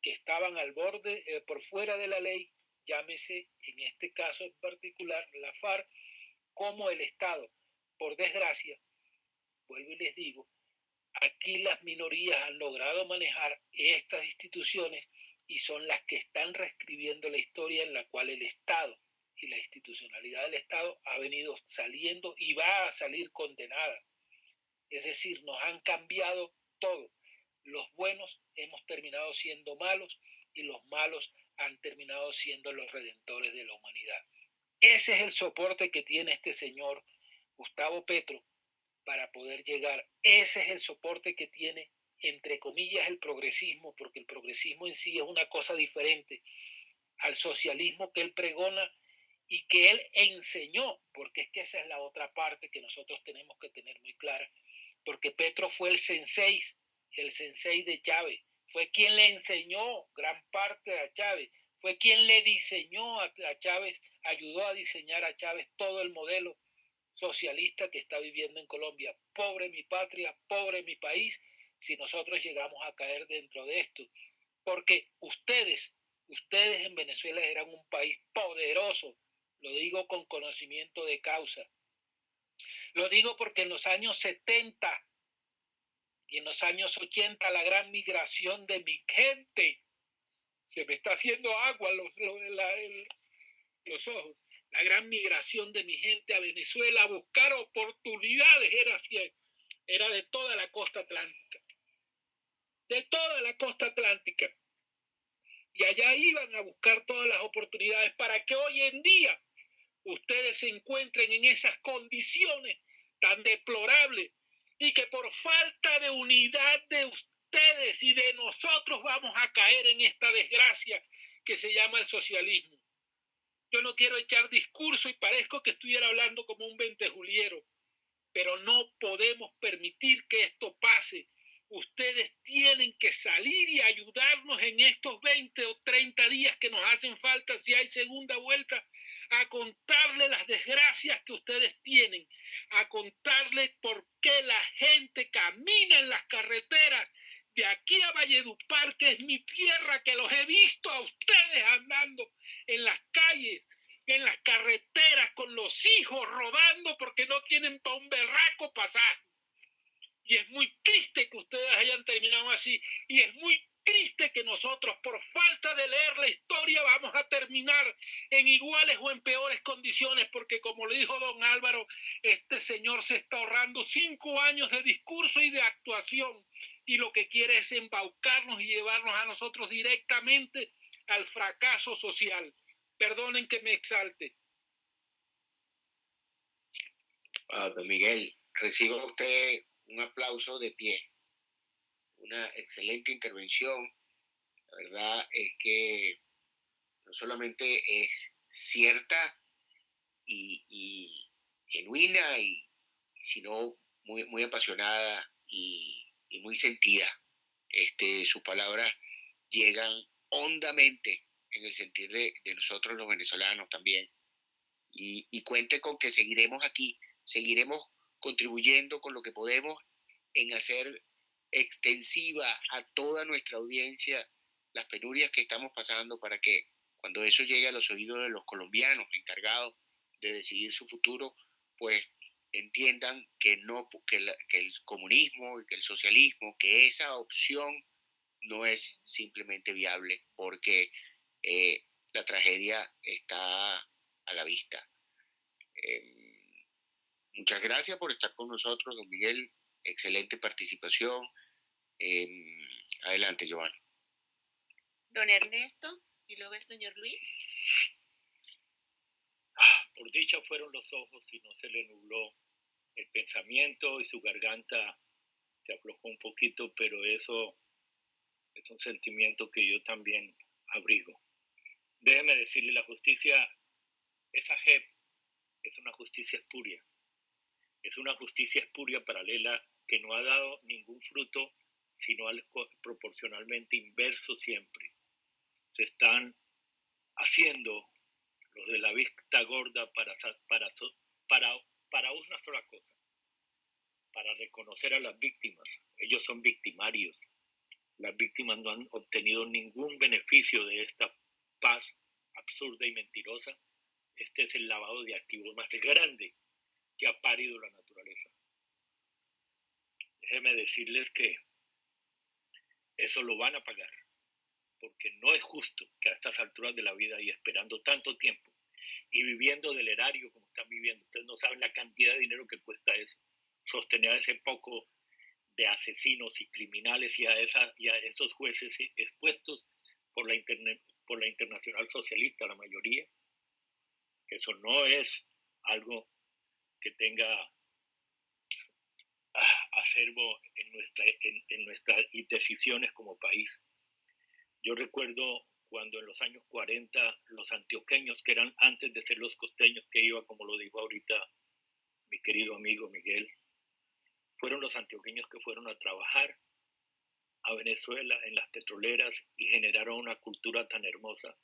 que estaban al borde eh, por fuera de la ley, llámese en este caso en particular la FARC, como el Estado. Por desgracia, vuelvo y les digo, aquí las minorías han logrado manejar estas instituciones y son las que están reescribiendo la historia en la cual el Estado y la institucionalidad del Estado ha venido saliendo y va a salir condenada. Es decir, nos han cambiado todo. Los buenos hemos terminado siendo malos y los malos han terminado siendo los redentores de la humanidad. Ese es el soporte que tiene este señor Gustavo Petro para poder llegar. Ese es el soporte que tiene entre comillas, el progresismo, porque el progresismo en sí es una cosa diferente al socialismo que él pregona y que él enseñó, porque es que esa es la otra parte que nosotros tenemos que tener muy clara, porque Petro fue el sensei, el sensei de Chávez, fue quien le enseñó gran parte a Chávez, fue quien le diseñó a, a Chávez, ayudó a diseñar a Chávez todo el modelo socialista que está viviendo en Colombia. Pobre mi patria, pobre mi país, si nosotros llegamos a caer dentro de esto. Porque ustedes, ustedes en Venezuela eran un país poderoso, lo digo con conocimiento de causa. Lo digo porque en los años 70 y en los años 80 la gran migración de mi gente se me está haciendo agua los, los, los ojos. la gran migración de mi gente a Venezuela a buscar oportunidades era era de toda la costa atlántica, de toda la costa atlántica. Y allá iban a buscar todas las oportunidades para que hoy en día ustedes se encuentren en esas condiciones tan deplorables y que por falta de unidad de ustedes y de nosotros vamos a caer en esta desgracia que se llama el socialismo. Yo no quiero echar discurso y parezco que estuviera hablando como un ventejuliero, pero no podemos permitir que esto pase. Ustedes tienen que salir y ayudarnos en estos 20 o 30 días que nos hacen falta si hay segunda vuelta a contarle las desgracias que ustedes tienen, a contarle por qué la gente camina en las carreteras de aquí a Valledupar, que es mi tierra, que los he visto a ustedes andando en las calles, en las carreteras, con los hijos rodando porque no tienen para un berraco pasaje. Y es muy triste que ustedes hayan terminado así. Y es muy triste que nosotros, por falta de leer la historia, vamos a terminar en iguales o en peores condiciones, porque como le dijo don Álvaro, este señor se está ahorrando cinco años de discurso y de actuación y lo que quiere es embaucarnos y llevarnos a nosotros directamente al fracaso social. Perdonen que me exalte. Ah, don Miguel, reciba usted un aplauso de pie. Una excelente intervención. La verdad es que no solamente es cierta y, genuina, y, sino muy, muy apasionada y muy sentida. Este, sus palabras llegan hondamente en el sentir de, nosotros los venezolanos también. Y cuente con que seguiremos aquí, seguiremos contribuyendo con lo que podemos en hacer extensiva a toda nuestra audiencia las penurias que estamos pasando para que cuando eso llegue a los oídos de los colombianos encargados de decidir su futuro, pues entiendan que, no, que, el comunismo y que el socialismo, que esa opción no es simplemente viable porque eh, la tragedia está a la vista. Em, muchas gracias por estar con nosotros, don Miguel. Excelente participación. Em, adelante, Giovanni. Don Ernesto y luego el señor Luis. Por dicha fueron los ojos y no se le nubló el pensamiento y su garganta se aflojó un poquito, pero eso es un sentimiento que yo también abrigo. Déjeme decirle, la justicia, esa JEP es una justicia espuria, es una justicia espuria paralela que no ha dado ningún fruto, sino al proporcionalmente inverso siempre. Se están haciendo los de la vista gorda para, para, para para una sola cosa, para reconocer a las víctimas. Ellos son victimarios. Las víctimas no han obtenido ningún beneficio de esta paz absurda y mentirosa. Este es el lavado de activos más grande que ha parido la naturaleza. Déjenme decirles que eso lo van a pagar, porque no es justo que a estas alturas de la vida y esperando tanto tiempo y viviendo del erario como están viviendo. Ustedes no saben la cantidad de dinero que cuesta eso, sostener a ese poco de asesinos y criminales y a, esos jueces expuestos por la, internacional socialista, la mayoría. Eso no es algo que tenga acervo en, nuestra, en, en nuestras decisiones como país. Yo recuerdo cuando en los años 40 los antioqueños, que eran antes de ser los costeños que iba, como lo dijo ahorita mi querido amigo Miguel, fueron los antioqueños que fueron a trabajar a Venezuela en las petroleras y generaron una cultura tan hermosa.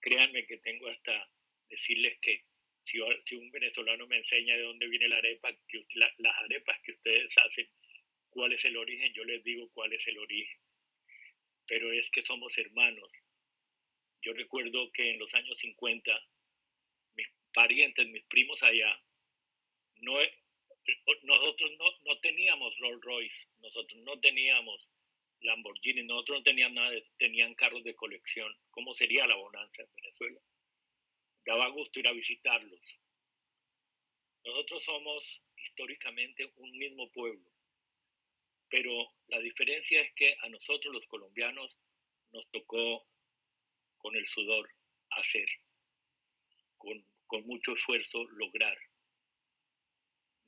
Créanme que tengo hasta decirles que si, un venezolano me enseña de dónde viene la arepa, que, las arepas que ustedes hacen, cuál es el origen, yo les digo cuál es el origen. Pero es que somos hermanos yo recuerdo que en los años 50, mis parientes, mis primos allá, no, nosotros no, teníamos Rolls Royce, nosotros no teníamos Lamborghini, nosotros no teníamos nada, tenían carros de colección. ¿Cómo sería la bonanza en Venezuela? Daba gusto ir a visitarlos. Nosotros somos históricamente un mismo pueblo, pero la diferencia es que a nosotros los colombianos nos tocó con el sudor hacer, con, con mucho esfuerzo lograr.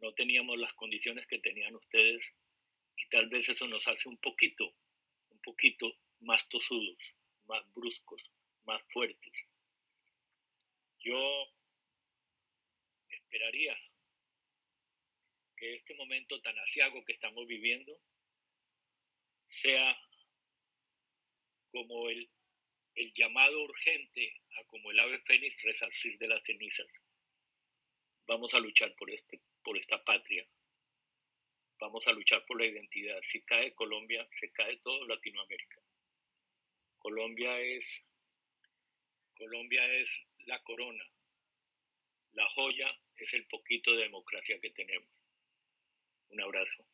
No teníamos las condiciones que tenían ustedes y tal vez eso nos hace un poquito, un poquito más tosudos, más bruscos, más fuertes. Yo esperaría que este momento tan asiago que estamos viviendo sea como el, el llamado urgente a como el ave fénix resarcir de las cenizas. Vamos a luchar por, este, por esta patria. Vamos a luchar por la identidad. Si cae Colombia, se cae todo Latinoamérica. Colombia es, Colombia es la corona. La joya es el poquito de democracia que tenemos. Un abrazo.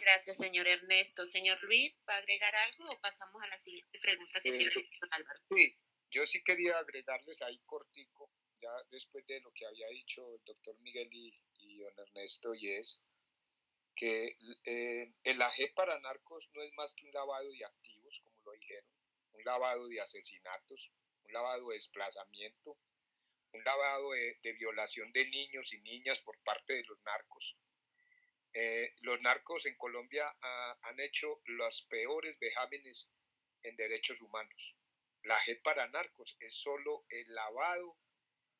Gracias, señor Ernesto. Señor Luis, ¿va a agregar algo o pasamos a la siguiente pregunta que Eh, tiene el doctor Álvaro? Sí, yo sí quería agregarles ahí cortico, ya después de lo que había dicho el doctor Miguel y, y don Ernesto, y es que eh, el AG para narcos no es más que un lavado de activos, como lo dijeron, un lavado de asesinatos, un lavado de desplazamiento, un lavado de, violación de niños y niñas por parte de los narcos. Eh, los narcos en Colombia ah, han hecho los peores vejámenes en derechos humanos. La G para narcos es solo el lavado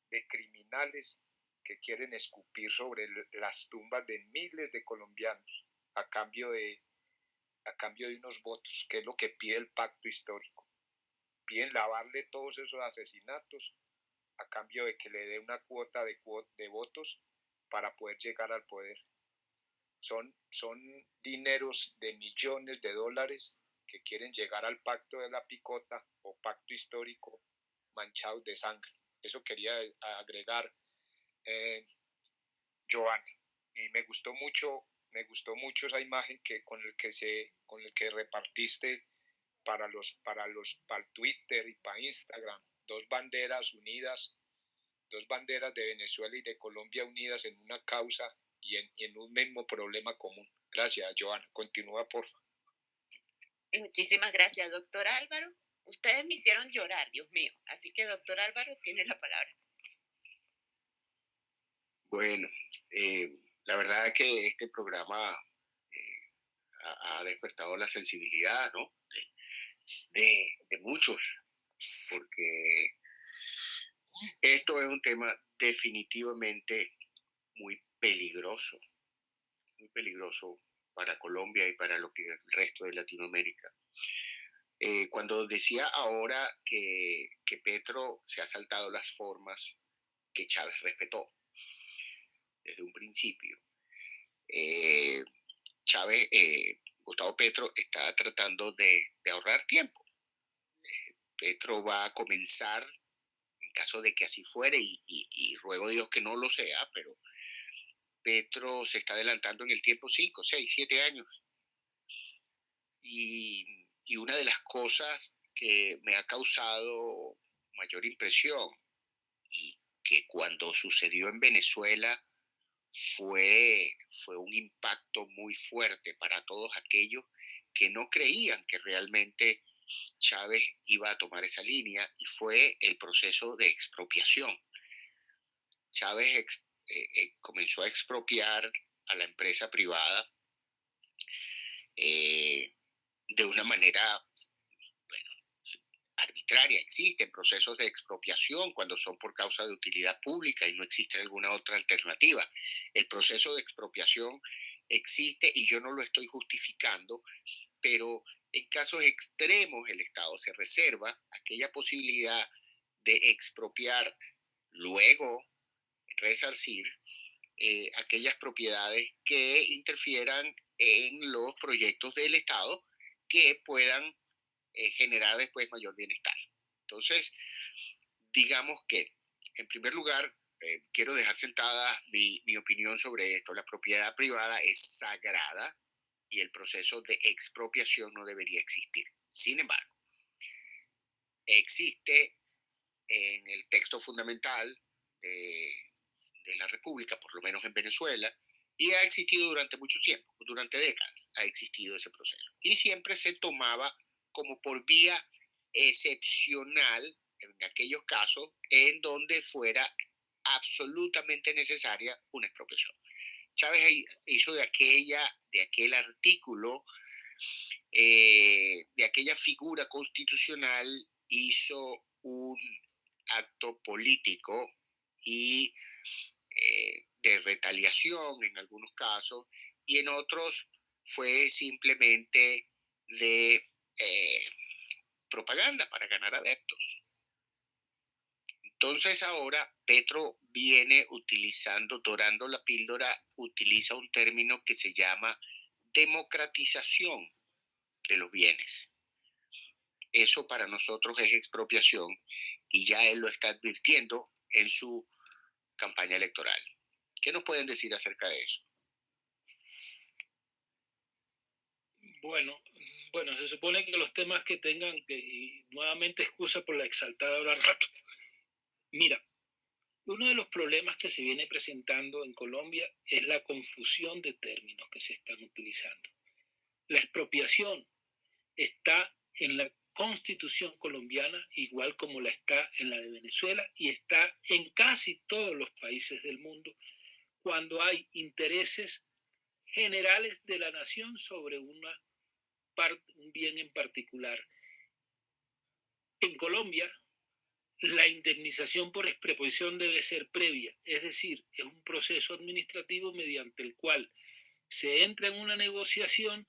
de criminales que quieren escupir sobre las tumbas de miles de colombianos a cambio de, a cambio de unos votos, que es lo que pide el pacto histórico. Piden lavarle todos esos asesinatos a cambio de que le dé una cuota de, de votos para poder llegar al poder. Son, son dineros de millones de dólares que quieren llegar al pacto de la picota o pacto histórico manchados de sangre. Eso quería agregar eh. Y me gustó mucho, me gustó mucho esa imagen que con el que se, con el que repartiste para los, para los, para el Twitter y para Instagram, dos banderas unidas, dos banderas de Venezuela y de Colombia unidas en una causa y en, y en un mismo problema común. Gracias, Joana. Continúa, por favor. Muchísimas gracias, doctor Álvaro. Ustedes me hicieron llorar, Dios mío. Así que, doctor Álvaro, tiene la palabra. Bueno, eh, la verdad es que este programa eh, ha, ha despertado la sensibilidad, ¿no? De, de- muchos, porque esto es un tema definitivamente muy peligroso, muy peligroso para Colombia y para lo que el resto de Latinoamérica. Eh, cuando decía ahora que, que Petro se ha saltado las formas que Chávez respetó desde un principio, eh, Chávez, eh, Gustavo Petro está tratando de, ahorrar tiempo. Eh, Petro va a comenzar, en caso de que así fuere, y, ruego a Dios que no lo sea, pero Petro se está adelantando en el tiempo 5, 6, 7 años. Y una de las cosas que me ha causado mayor impresión y que cuando sucedió en Venezuela fue, fue un impacto muy fuerte para todos aquellos que no creían que realmente Chávez iba a tomar esa línea y fue el proceso de expropiación. Chávez eh, eh, comenzó a expropiar a la empresa privada eh, de una manera Existen procesos de expropiación cuando son por causa de utilidad pública y no existe alguna otra alternativa. El proceso de expropiación existe y yo no lo estoy justificando, pero en casos extremos el Estado se reserva aquella posibilidad de expropiar, luego resarcir eh, aquellas propiedades que interfieran en los proyectos del Estado que puedan eh, generar después mayor bienestar. Entonces, digamos que, en primer lugar, eh, quiero dejar sentada mi, opinión sobre esto. La propiedad privada es sagrada y el proceso de expropiación no debería existir. Sin embargo, existe en el texto fundamental de, de la República, por lo menos en Venezuela, y ha existido durante mucho tiempo, durante décadas ha existido ese proceso. Y siempre se tomaba como por vía excepcional en aquellos casos en donde fuera absolutamente necesaria una expropiación. Chávez hizo de aquella, de aquel artículo, eh, de aquella figura constitucional, hizo un acto político y eh, de retaliación en algunos casos y en otros fue simplemente de eh, propaganda para ganar adeptos. Entonces ahora Petro viene utilizando, dorando la píldora, utiliza un término que se llama democratización de los bienes. Eso para nosotros es expropiación y ya él lo está advirtiendo en su campaña electoral. ¿Qué nos pueden decir acerca de eso? Bueno, bueno, se supone que los temas que tengan, que, nuevamente excusa por la exaltada hora rato. Mira, uno de los problemas que se viene presentando en Colombia es la confusión de términos que se están utilizando. La expropiación está en la constitución colombiana, igual como la está en la de Venezuela y está en casi todos los países del mundo, cuando hay intereses generales de la nación sobre una un bien en particular. En Colombia, la indemnización por expropiación debe ser previa, es decir, es un proceso administrativo mediante el cual se entra en una negociación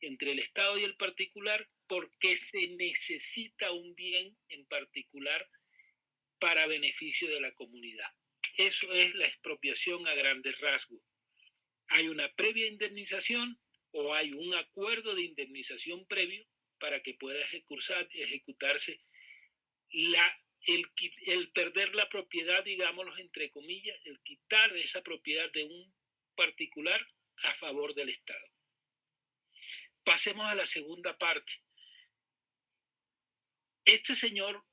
entre el Estado y el particular porque se necesita un bien en particular para beneficio de la comunidad. Eso es la expropiación a grandes rasgos. Hay una previa indemnización o hay un acuerdo de indemnización previo para que pueda ejecutarse la, el, el perder la propiedad, digámoslo entre comillas, el quitar esa propiedad de un particular a favor del Estado. Pasemos a la segunda parte. Este señor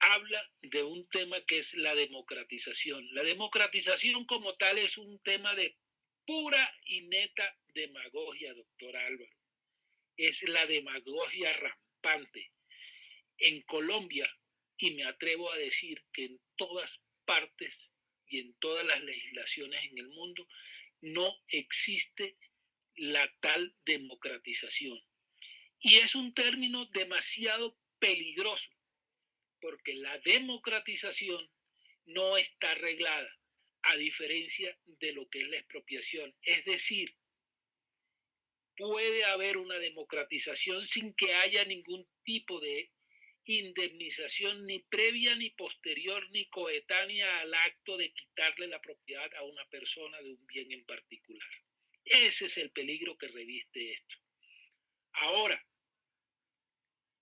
habla de un tema que es la democratización. La democratización como tal es un tema de pura y neta demagogia, doctor Álvaro. Es la demagogia rampante. En Colombia, y me atrevo a decir que en todas partes y en todas las legislaciones en el mundo, no existe la tal democratización. Y es un término demasiado peligroso porque la democratización no está arreglada, a diferencia de lo que es la expropiación. Es decir, puede haber una democratización sin que haya ningún tipo de indemnización ni previa ni posterior ni coetánea al acto de quitarle la propiedad a una persona de un bien en particular. Ese es el peligro que reviste esto. Ahora,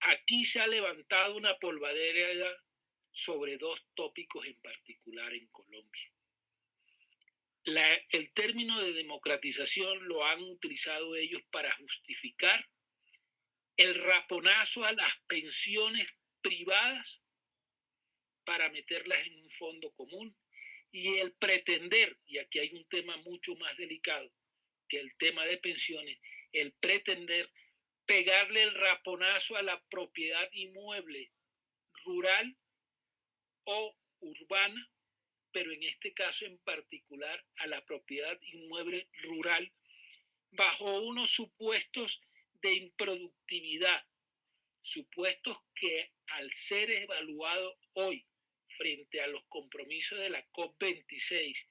Aquí se ha levantado una polvadera sobre dos tópicos en particular en Colombia. El término de democratización lo han utilizado ellos para justificar el raponazo a las pensiones privadas para meterlas en un fondo común y el pretender, y aquí hay un tema mucho más delicado que el tema de pensiones, el pretender pegarle el raponazo a la propiedad inmueble rural o urbana, pero en este caso en particular a la propiedad inmueble rural, bajo unos supuestos de improductividad, supuestos que al ser evaluado hoy frente a los compromisos de la COP26,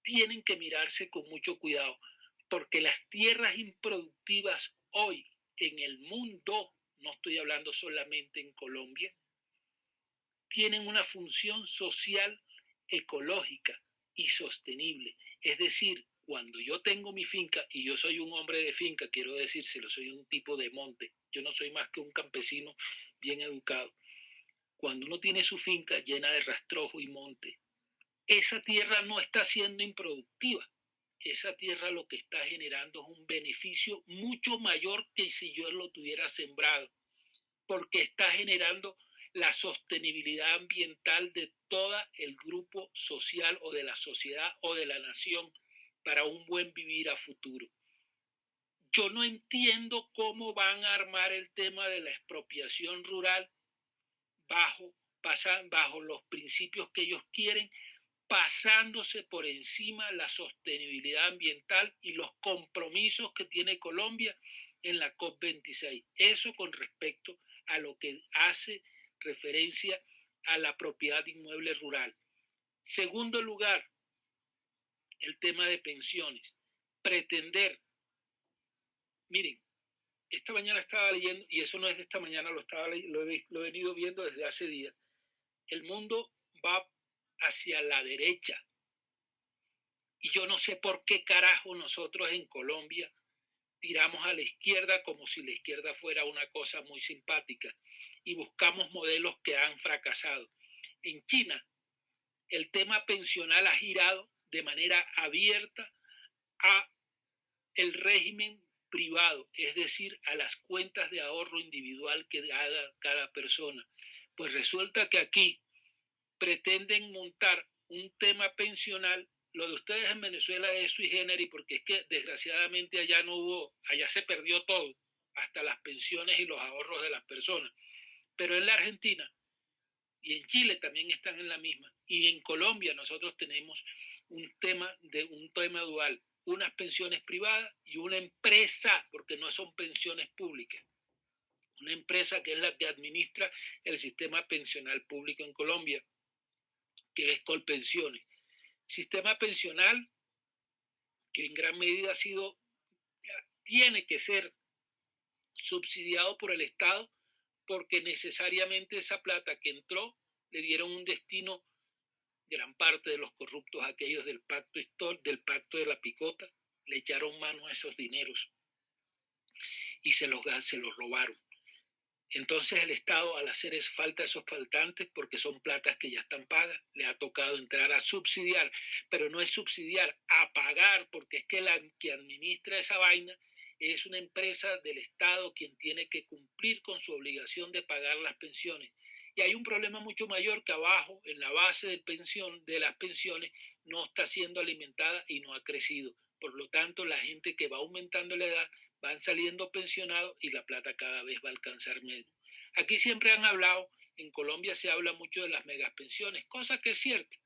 tienen que mirarse con mucho cuidado porque las tierras improductivas hoy en el mundo, no estoy hablando solamente en Colombia, tienen una función social, ecológica y sostenible. Es decir, cuando yo tengo mi finca y yo soy un hombre de finca, quiero decírselo, soy un tipo de monte, yo no soy más que un campesino bien educado. Cuando uno tiene su finca llena de rastrojo y monte, esa tierra no está siendo improductiva, esa tierra lo que está generando es un beneficio mucho mayor que si yo lo tuviera sembrado, porque está generando la sostenibilidad ambiental de todo el grupo social o de la sociedad o de la nación para un buen vivir a futuro. Yo no entiendo cómo van a armar el tema de la expropiación rural bajo, bajo los principios que ellos quieren, pasándose por encima la sostenibilidad ambiental y los compromisos que tiene Colombia en la COP26. Eso con respecto a lo que hace referencia a la propiedad inmueble rural. Segundo lugar, el tema de pensiones. Pretender, miren, esta mañana estaba leyendo, y eso no es de esta mañana, lo, estaba, lo, he, lo he venido viendo desde hace días, el mundo va hacia la derecha. Y yo no sé por qué carajo nosotros en Colombia tiramos a la izquierda como si la izquierda fuera una cosa muy simpática y buscamos modelos que han fracasado. En China, el tema pensional ha girado de manera abierta a el régimen privado, es decir, a las cuentas de ahorro individual que haga cada persona. Pues resulta que aquí pretenden montar un tema pensional. Lo de ustedes en Venezuela es sui generis porque es que desgraciadamente allá no hubo, allá se perdió todo, hasta las pensiones y los ahorros de las personas. Pero en la Argentina y en Chile también están en la misma. Y en Colombia nosotros tenemos un tema de un tema dual unas pensiones privadas y una empresa, porque no son pensiones públicas. Una empresa que es la que administra el sistema pensional público en Colombia, que es Colpensiones. Sistema pensional que en gran medida ha sido, tiene que ser subsidiado por el Estado porque necesariamente esa plata que entró le dieron un destino gran parte de los corruptos, aquellos del pacto, del pacto de la picota, le echaron mano a esos dineros y se los, se los robaron. Entonces el Estado al hacer es falta esos faltantes porque son platas que ya están pagas, le ha tocado entrar a subsidiar, pero no es subsidiar, a pagar, porque es que la que administra esa vaina es una empresa del Estado quien tiene que cumplir con su obligación de pagar las pensiones. Y hay un problema mucho mayor que abajo, en la base de, pensión, de las pensiones, no está siendo alimentada y no ha crecido. Por lo tanto, la gente que va aumentando la edad van saliendo pensionados y la plata cada vez va a alcanzar menos. Aquí siempre han hablado, en Colombia se habla mucho de las megapensiones, cosa que es cierta.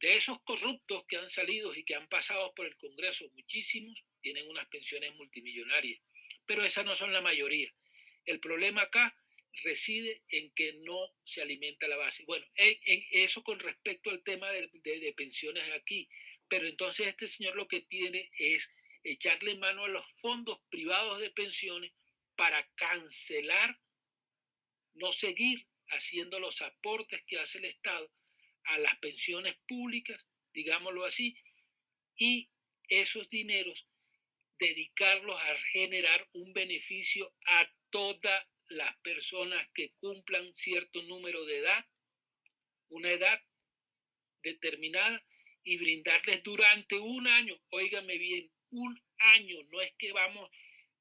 De esos corruptos que han salido y que han pasado por el Congreso, muchísimos tienen unas pensiones multimillonarias, pero esas no son la mayoría. El problema acá reside en que no se alimenta la base. Bueno, en, eso con respecto al tema de, de, pensiones aquí, pero entonces este señor lo que tiene es echarle mano a los fondos privados de pensiones para cancelar, no seguir haciendo los aportes que hace el Estado a las pensiones públicas, digámoslo así, y esos dineros dedicarlos a generar un beneficio a toda las personas que cumplan cierto número de edad, una edad determinada, y brindarles durante un año, óigame bien, un año, no es que vamos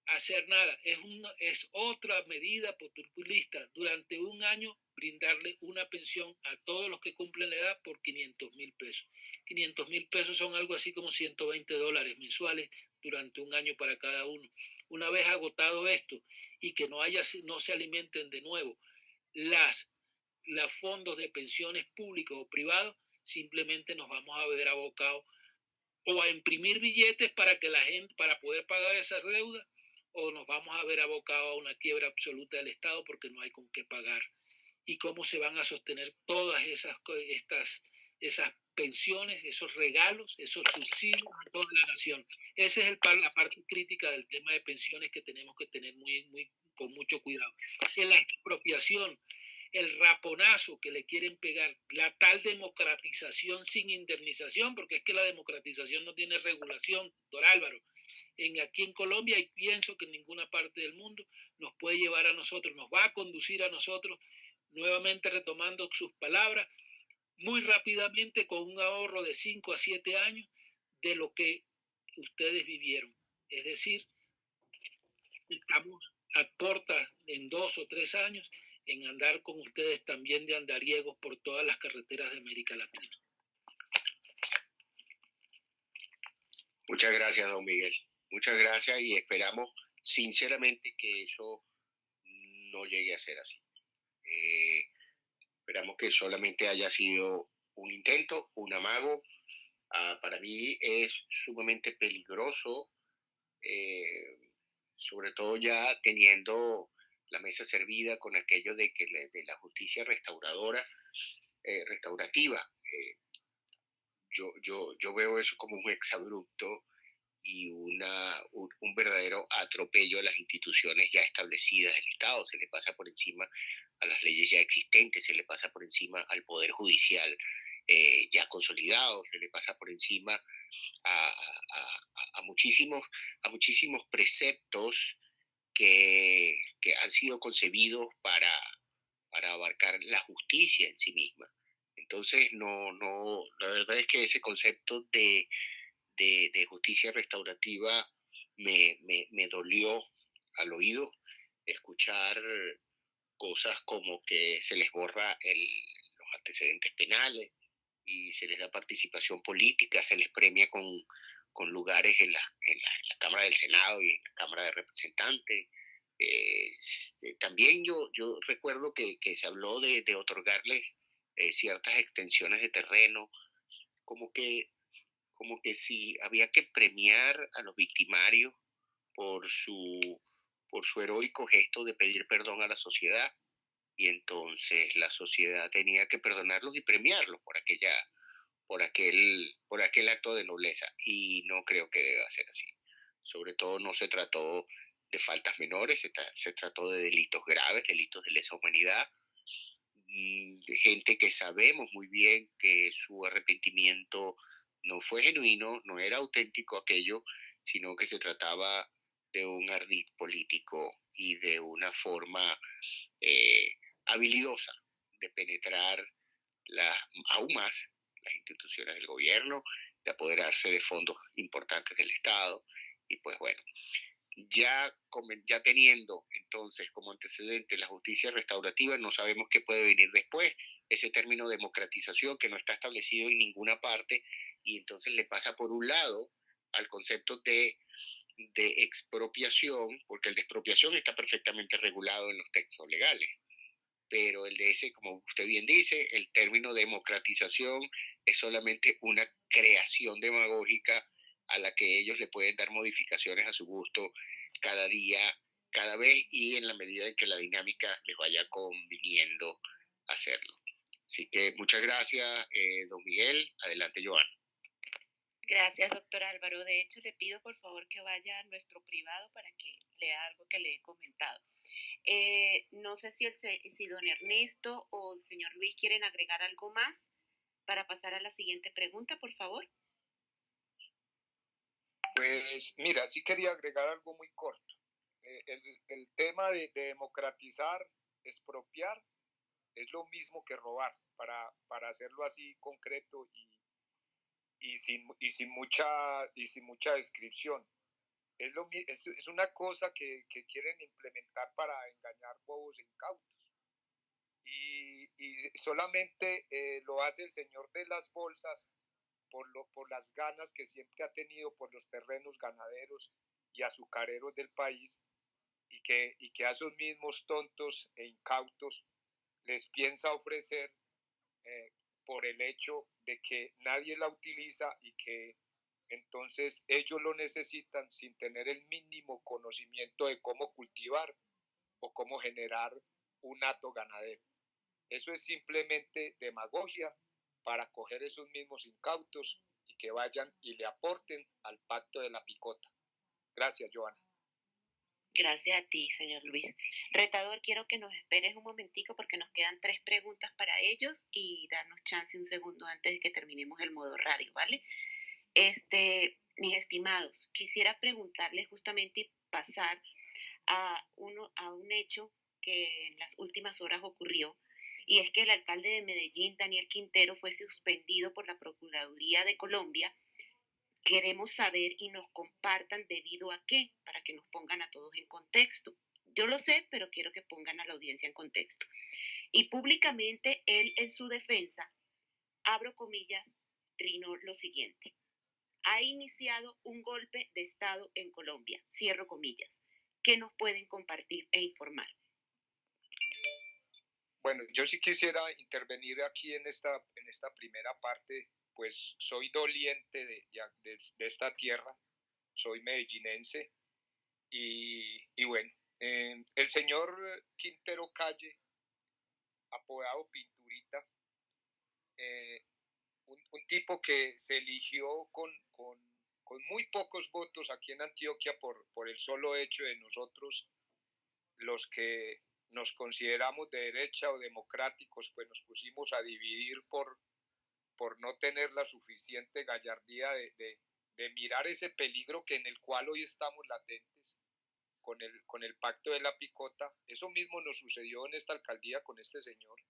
hacer nada, es, es otra medida populista, durante un año brindarle una pensión a todos los que cumplen la edad por 500 mil pesos. 500 mil pesos son algo así como 120 dólares mensuales durante un año para cada uno. Una vez agotado esto y que no, haya, no se alimenten de nuevo las, los fondos de pensiones públicos o privados, simplemente nos vamos a ver abocados o a imprimir billetes para que la gente, para poder pagar esas deudas, o nos vamos a ver abocados a una quiebra absoluta del Estado porque no hay con qué pagar. Y cómo se van a sostener todas esas, estas, esas pensiones, esos regalos, esos subsidios a toda la nación. Esa es el, la parte crítica del tema de pensiones que tenemos que tener muy, con mucho cuidado. En la expropiación, el raponazo que le quieren pegar, la tal democratización sin indemnización, porque es que la democratización no tiene regulación, doctor Álvaro. En, aquí en Colombia, y pienso que en ninguna parte del mundo, nos puede llevar a nosotros, nos va a conducir a nosotros, nuevamente retomando sus palabras, muy rápidamente con un ahorro de 5 a 7 años de lo que ustedes vivieron. Es decir, estamos a puertas en dos o tres años en andar con ustedes también de andariegos por todas las carreteras de América Latina. Muchas gracias, don Miguel. Muchas gracias y esperamos sinceramente que eso no llegue a ser así. Eh, esperamos que solamente haya sido un intento, un amago. Ah, para mí es sumamente peligroso, eh, sobre todo ya teniendo la mesa servida con aquello de que de la justicia restauradora, eh, restaurativa. yo, yo, yo veo eso como un exabrupto y una, un, verdadero atropello a las instituciones ya establecidas del Estado. Se le pasa por encima a las leyes ya existentes, se le pasa por encima al Poder Judicial eh, ya consolidado, se le pasa por encima a, a, muchísimos, a muchísimos preceptos que, que han sido concebidos para, para abarcar la justicia en sí misma. Entonces, no, no, la verdad es que ese concepto de de, justicia restaurativa me, me, dolió al oído escuchar cosas como que se les borra el, los antecedentes penales y se les da participación política, se les premia con, con lugares en la, en, la, Cámara del Senado y en la Cámara de Representantes. Este, también yo, yo recuerdo que, se habló de, de otorgarles eh, ciertas extensiones de terreno, como que como que si había que premiar a los victimarios por su, por su heroico gesto de pedir perdón a la sociedad y entonces la sociedad tenía que perdonarlos y premiarlos por aquella por aquel por aquel acto de nobleza. Y no creo que deba ser así. Sobre todo no se trató de faltas menores se, trató de delitos graves delitos de lesa humanidad mm, de gente que sabemos muy bien que su arrepentimiento no fue genuino, no era auténtico aquello, sino que se trataba de un ardid político y de una forma eh, habilidosa de penetrar la, aún más las instituciones del gobierno, de apoderarse de fondos importantes del Estado. Y pues bueno, ya, ya teniendo entonces como antecedente la justicia restaurativa, no sabemos qué puede venir después. Ese término democratización que no está establecido en ninguna parte y entonces le pasa por un lado al concepto de, de expropiación, porque el de expropiación está perfectamente regulado en los textos legales, pero el de ese, como usted bien dice, el término democratización es solamente una creación demagógica a la que ellos le pueden dar modificaciones a su gusto cada día, cada vez y en la medida en que la dinámica les vaya conviniendo hacerlo. Así que muchas gracias, eh, don Miguel. Adelante, Joana. Gracias, doctor Álvaro. De hecho, le pido por favor que vaya a nuestro privado para que lea algo que le he comentado. Eh, no sé si, el, si don Ernesto o el señor Luis quieren agregar algo más para pasar a la siguiente pregunta, por favor. Pues mira, sí quería agregar algo muy corto. Eh, el, tema de, democratizar, expropiar, es lo mismo que robar, para, para hacerlo así concreto y, y, sin, y, sin, mucha, y sin mucha descripción. Es, lo, es, es una cosa que, que, quieren implementar para engañar bobos incautos. Y, y solamente eh, lo hace el señor de las bolsas por, lo, por las ganas que siempre ha tenido por los terrenos ganaderos y azucareros del país y que, y que a esos mismos tontos e incautos les piensa ofrecer eh, por el hecho de que nadie la utiliza y que entonces ellos lo necesitan sin tener el mínimo conocimiento de cómo cultivar o cómo generar un hato ganadero. Eso es simplemente demagogia para coger esos mismos incautos y que vayan y le aporten al pacto de la picota. Gracias, Joana. Gracias a ti, señor Luis. Retador, quiero que nos esperes un momentico porque nos quedan tres preguntas para ellos y darnos chance un segundo antes de que terminemos el modo radio, ¿vale? Este, mis estimados, quisiera preguntarles justamente y pasar a, uno, a un hecho que en las últimas horas ocurrió y es que el alcalde de Medellín, Daniel Quintero, fue suspendido por la Procuraduría de Colombia. Queremos saber y nos compartan debido a qué, para que nos pongan a todos en contexto. Yo lo sé, pero quiero que pongan a la audiencia en contexto. Y públicamente él en su defensa, abro comillas, trino lo siguiente. Ha iniciado un golpe de Estado en Colombia, cierro comillas. ¿Qué nos pueden compartir e informar? Bueno, yo sí quisiera intervenir aquí en esta, en esta primera parte, pues soy doliente de, de, esta tierra, soy medellinense y, y bueno, eh, el señor Quintero Calle, apodado Pinturita, eh, un, tipo que se eligió con, con, con, muy pocos votos aquí en Antioquia por, por el solo hecho de nosotros, los que nos consideramos de derecha o democráticos, pues nos pusimos a dividir por, por no tener la suficiente gallardía de, de, mirar ese peligro que en el cual hoy estamos latentes con el, con el pacto de la picota. Eso mismo nos sucedió en esta alcaldía con este señor.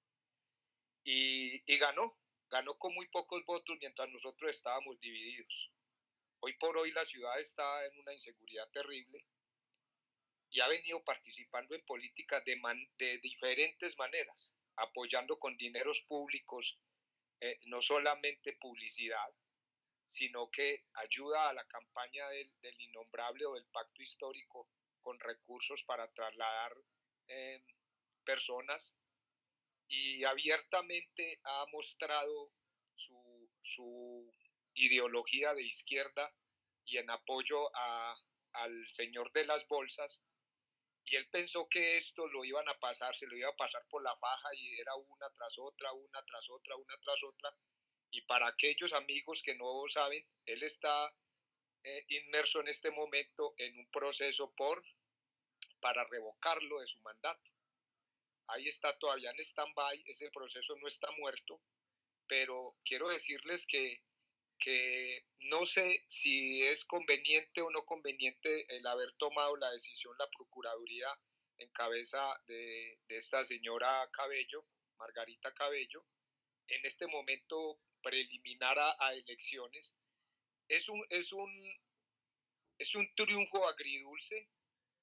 Y, y ganó, ganó con muy pocos votos mientras nosotros estábamos divididos. Hoy por hoy la ciudad está en una inseguridad terrible y ha venido participando en políticas de, de diferentes maneras, apoyando con dineros públicos, eh, no solamente publicidad, sino que ayuda a la campaña del, innombrable o del pacto histórico con recursos para trasladar eh, personas y abiertamente ha mostrado su, su, ideología de izquierda y en apoyo a, al señor de las bolsas. Y él pensó que esto lo iban a pasar, se lo iba a pasar por la faja y era una tras otra, una tras otra, una tras otra. Y para aquellos amigos que no saben, él está eh, inmerso en este momento en un proceso por para revocarlo de su mandato. Ahí está todavía en stand-by, ese proceso no está muerto, pero quiero decirles que, que no sé si es conveniente o no conveniente el haber tomado la decisión la Procuraduría en cabeza de, esta señora Cabello, Margarita Cabello, en este momento preliminar a, a elecciones, es un, es un, es un triunfo agridulce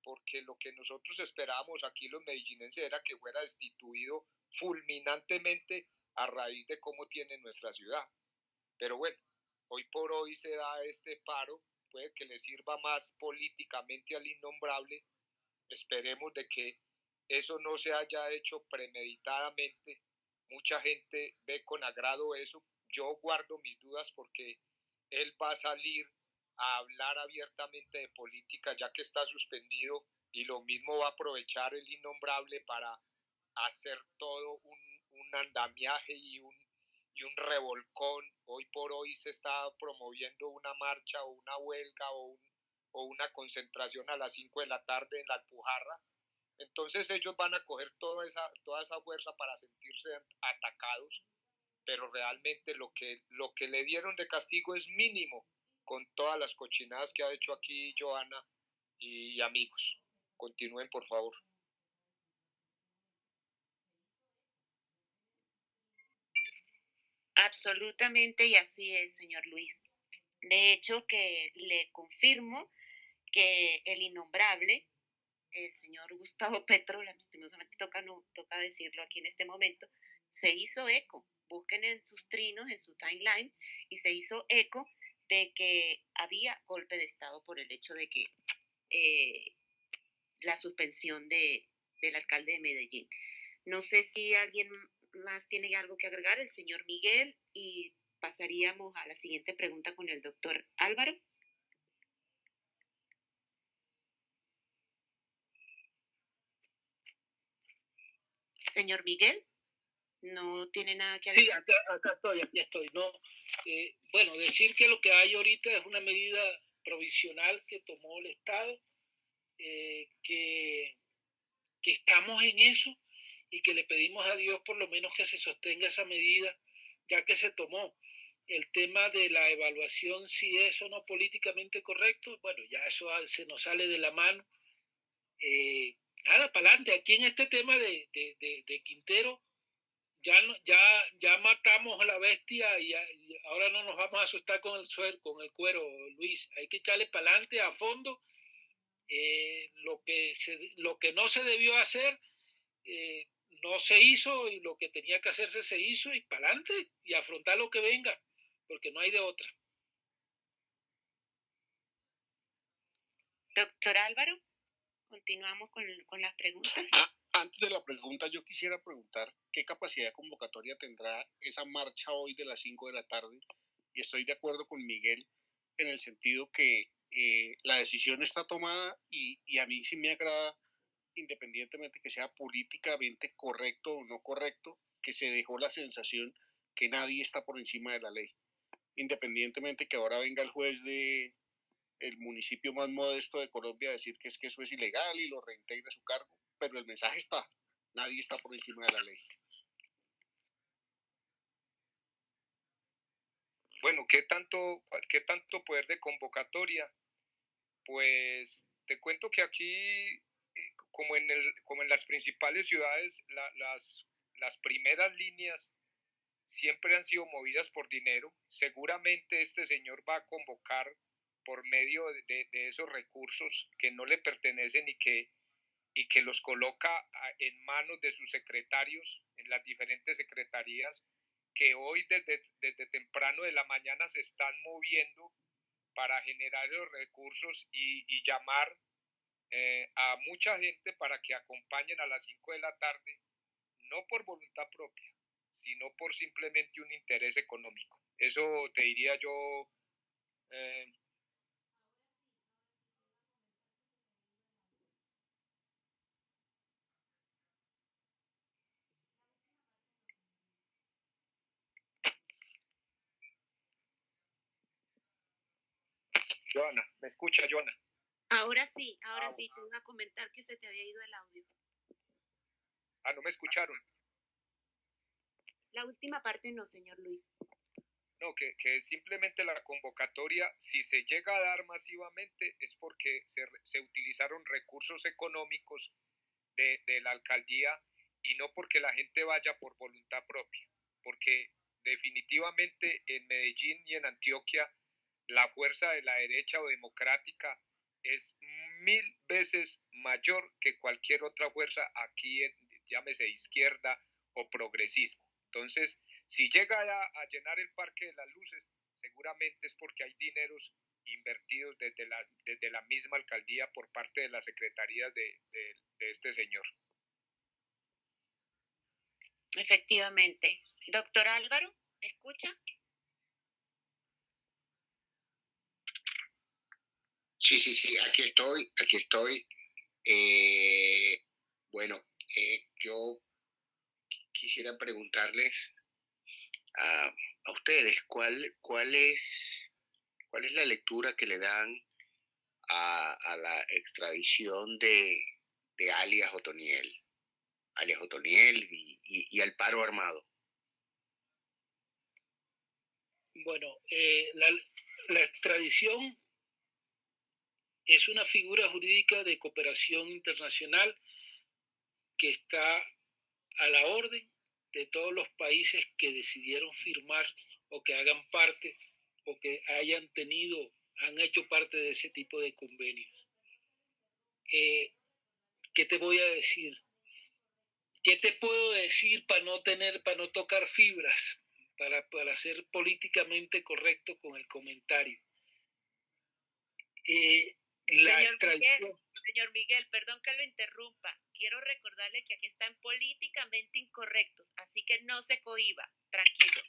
porque lo que nosotros esperábamos aquí los medellinenses era que fuera destituido fulminantemente a raíz de cómo tiene nuestra ciudad. Pero bueno, hoy por hoy se da este paro, puede que le sirva más políticamente al innombrable. Esperemos de que eso no se haya hecho premeditadamente. Mucha gente ve con agrado eso. Yo guardo mis dudas porque él va a salir a hablar abiertamente de política ya que está suspendido y lo mismo va a aprovechar el innombrable para hacer todo un, un andamiaje y un, y un revolcón. Hoy por hoy se está promoviendo una marcha o una huelga o, o una concentración a las 5 de la tarde en la Alpujarra. Entonces ellos van a coger toda esa, toda esa fuerza para sentirse atacados, pero realmente lo que, lo que le dieron de castigo es mínimo con todas las cochinadas que ha hecho aquí Joana y amigos. Continúen, por favor. Absolutamente, y así es, señor Luis. De hecho, que le confirmo que el innombrable, el señor Gustavo Petro, lastimosamente toca, no, toca decirlo aquí en este momento, se hizo eco. Busquen en sus trinos, en su timeline, y se hizo eco de que había golpe de Estado por el hecho de que eh, la suspensión de, del alcalde de Medellín. No sé si alguien más tiene algo que agregar, el señor Miguel, y pasaríamos a la siguiente pregunta con el doctor Álvaro. Señor Miguel no tiene nada que agregar. Sí, acá, estoy, aquí estoy. No, eh, bueno, decir que lo que hay ahorita es una medida provisional que tomó el Estado, eh, que, que estamos en eso y que le pedimos a Dios por lo menos que se sostenga esa medida, ya que se tomó. El tema de la evaluación, si es o no políticamente correcto, bueno, ya eso se nos sale de la mano. Eh, nada, para adelante. Aquí en este tema de, de, de Quintero, ya, ya, ya matamos a la bestia y, ahora no nos vamos a asustar con el, suero, con el cuero, Luis. Hay que echarle para adelante a fondo Eh, lo, que lo que no se debió hacer eh, no se hizo y lo que tenía que hacerse se hizo y para adelante y afrontar lo que venga, porque no hay de otra. Doctor Álvaro, continuamos con, con las preguntas. Ah, antes de la pregunta, yo quisiera preguntar qué capacidad de convocatoria tendrá esa marcha hoy de las 5 de la tarde. Y estoy de acuerdo con Miguel en el sentido que eh, la decisión está tomada y, y, a mí sí me agrada, independientemente que sea políticamente correcto o no correcto, que se dejó la sensación que nadie está por encima de la ley. Independientemente que ahora venga el juez de el municipio más modesto de Colombia a decir que es que eso es ilegal y lo reintegra a su cargo, pero el mensaje está, nadie está por encima de la ley. Bueno, ¿qué tanto, qué tanto poder de convocatoria? Pues te cuento que aquí, como en, el, como en las principales ciudades, las, las primeras líneas siempre han sido movidas por dinero. Seguramente este señor va a convocar por medio de, de, esos recursos que no le pertenecen y que, y que los coloca en manos de sus secretarios en las diferentes secretarías que hoy desde, desde temprano de la mañana se están moviendo para generar los recursos y, y llamar eh, a mucha gente para que acompañen a las 5 de la tarde, no por voluntad propia, sino por simplemente un interés económico. Eso te diría yo, eh, ¿me escucha, Joana? Ahora sí, ahora ah, sí, te voy a comentar que se te había ido el audio. Ah, ¿no me escucharon? La última parte no, señor Luis. No, que, que simplemente la convocatoria, si se llega a dar masivamente, es porque se, se utilizaron recursos económicos de, de la alcaldía y no porque la gente vaya por voluntad propia, porque definitivamente en Medellín y en Antioquia la fuerza de la derecha o democrática es mil veces mayor que cualquier otra fuerza aquí, en, llámese izquierda o progresismo. Entonces, si llega a, llenar el Parque de las Luces, seguramente es porque hay dineros invertidos desde la, desde la misma alcaldía por parte de las secretarías de, de este señor. Efectivamente. Doctor Álvaro, ¿me escucha? Sí, sí, sí, aquí estoy, aquí estoy. Eh, bueno, eh, yo quisiera preguntarles a, ustedes cuál, cuál, es, cuál es la lectura que le dan a, la extradición de, alias Otoniel, alias Otoniel y, al paro armado. Bueno, eh, la extradición es una figura jurídica de cooperación internacional que está a la orden de todos los países que decidieron firmar o que hagan parte o que hayan tenido, han hecho parte de ese tipo de convenios. Eh, ¿Qué te voy a decir? ¿Qué te puedo decir para no tener, para no tocar fibras, para, para ser políticamente correcto con el comentario? Eh, señor, Miguel, señor Miguel, perdón que lo interrumpa. Quiero recordarle que aquí están políticamente incorrectos, así que no se cohiba, tranquilo.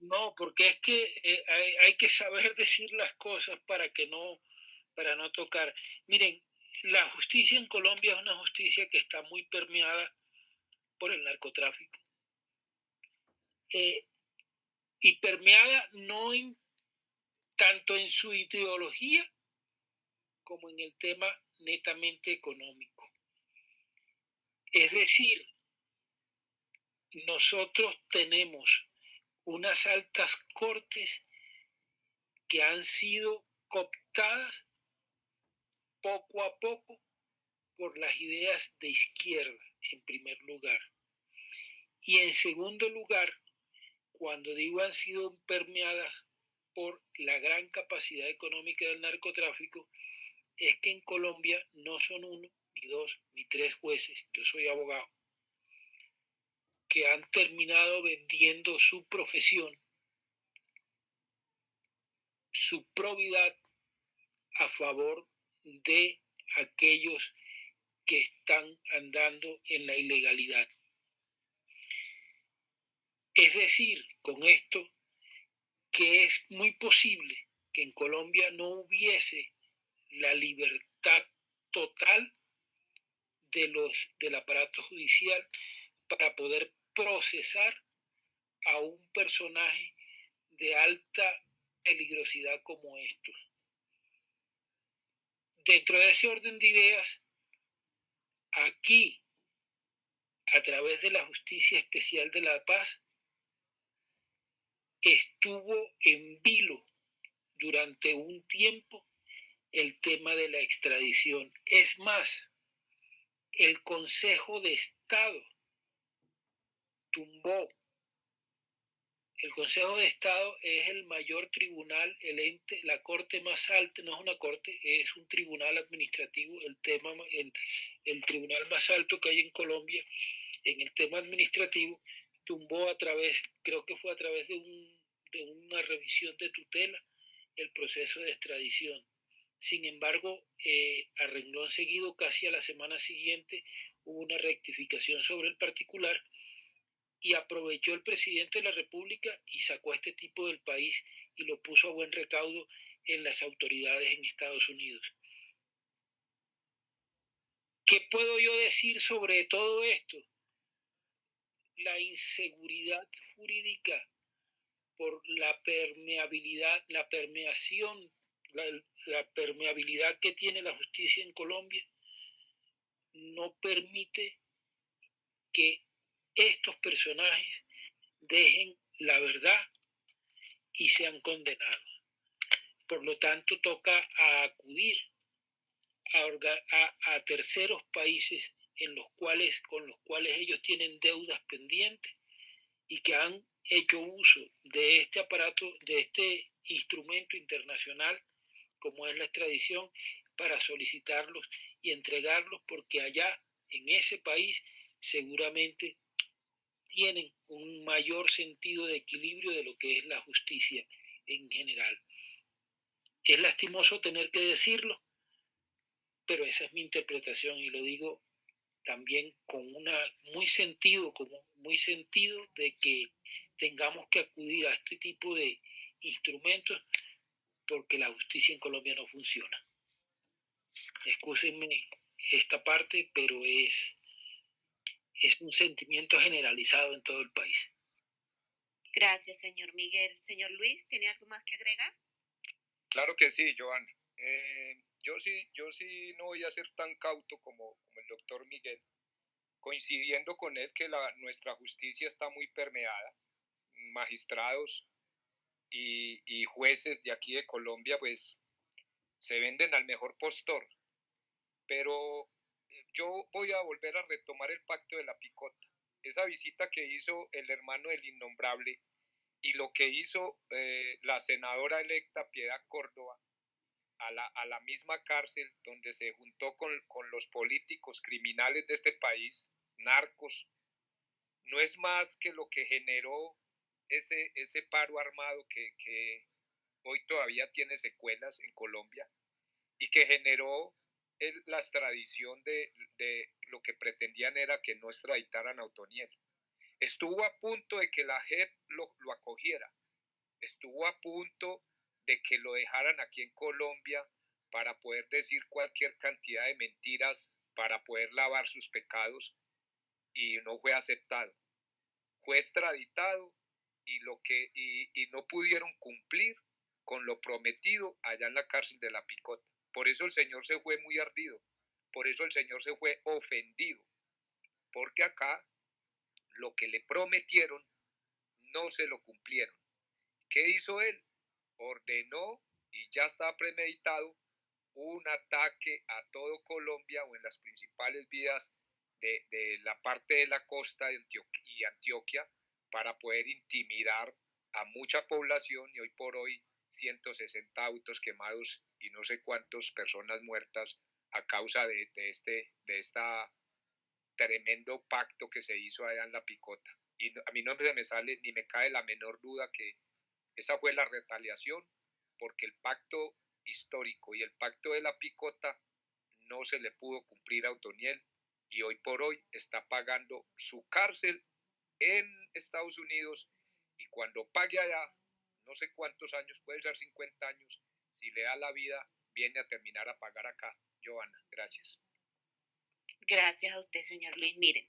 No, porque es que eh, hay, que saber decir las cosas para que no, para no tocar. Miren, la justicia en Colombia es una justicia que está muy permeada por el narcotráfico. Eh, y permeada no tanto en su ideología como en el tema netamente económico. Es decir, nosotros tenemos unas altas cortes que han sido cooptadas poco a poco por las ideas de izquierda, en primer lugar. Y en segundo lugar, cuando digo han sido permeadas por la gran capacidad económica del narcotráfico, es que en Colombia no son uno, ni dos, ni tres jueces, yo soy abogado, que han terminado vendiendo su profesión, su probidad a favor de aquellos que están andando en la ilegalidad. Es decir, con esto, que es muy posible que en Colombia no hubiese la libertad total de los, del aparato judicial para poder procesar a un personaje de alta peligrosidad como estos. Dentro de ese orden de ideas, aquí, a través de la Justicia Especial de la Paz, estuvo en vilo durante un tiempo el tema de la extradición. Es más, el Consejo de Estado tumbó. El Consejo de Estado es el mayor tribunal, el ente, la corte más alta, no es una corte, es un tribunal administrativo, el tema, el, el tribunal más alto que hay en Colombia en el tema administrativo, tumbó a través, creo que fue a través de, un, de una revisión de tutela, el proceso de extradición. Sin embargo, eh, a renglón seguido, casi a la semana siguiente, hubo una rectificación sobre el particular y aprovechó el presidente de la República y sacó a este tipo del país y lo puso a buen recaudo en las autoridades en Estados Unidos. ¿Qué puedo yo decir sobre todo esto? La inseguridad jurídica por la permeabilidad, la permeación la, permeabilidad que tiene la justicia en Colombia no permite que estos personajes dejen la verdad y sean condenados. Por lo tanto, toca acudir a, a, terceros países en los cuales, con los cuales ellos tienen deudas pendientes y que han hecho uso de este aparato, de este instrumento internacional como es la extradición, para solicitarlos y entregarlos porque allá, en ese país, seguramente tienen un mayor sentido de equilibrio de lo que es la justicia en general. Es lastimoso tener que decirlo, pero esa es mi interpretación y lo digo también con una muy sentido, como muy sentido de que tengamos que acudir a este tipo de instrumentos porque la justicia en Colombia no funciona. Excúsenme esta parte, pero es, es un sentimiento generalizado en todo el país. Gracias, señor Miguel. Señor Luis, ¿tiene algo más que agregar? Claro que sí, Joana. Eh, yo sí, yo sí no voy a ser tan cauto como, como el doctor Miguel, coincidiendo con él que la, nuestra justicia está muy permeada. Magistrados y, jueces de aquí de Colombia, pues se venden al mejor postor. Pero eh, yo voy a volver a retomar el pacto de la picota. Esa visita que hizo el hermano del innombrable y lo que hizo eh, la senadora electa Piedad Córdoba a la, a la, misma cárcel donde se juntó con, con los políticos criminales de este país, narcos, no es más que lo que generó ese, ese paro armado que, hoy todavía tiene secuelas en Colombia y que generó la extradición de, lo que pretendían era que no extraditaran a Otoniel. Estuvo a punto de que la JEP lo, lo acogiera, estuvo a punto de que lo dejaran aquí en Colombia para poder decir cualquier cantidad de mentiras, para poder lavar sus pecados, y no fue aceptado. Fue extraditado y, lo que, y, no pudieron cumplir con lo prometido allá en la cárcel de la Picota. Por eso el Señor se fue muy ardido, por eso el Señor se fue ofendido, porque acá lo que le prometieron no se lo cumplieron. ¿Qué hizo él? Ordenó y ya está premeditado un ataque a todo Colombia o en las principales vías de, de la parte de la costa de y Antioquia para poder intimidar a mucha población y hoy por hoy 160 autos quemados y no sé cuántas personas muertas a causa de, este de esta tremendo pacto que se hizo allá en la picota. Y a mí no me sale ni me cae la menor duda que esa fue la retaliación, porque el pacto histórico y el pacto de la picota no se le pudo cumplir a Otoniel y hoy por hoy está pagando su cárcel en Estados Unidos y cuando pague allá, no sé cuántos años, puede ser 50 años, si le da la vida, viene a terminar a pagar acá. Joana, gracias. Gracias a usted, señor Luis. Miren,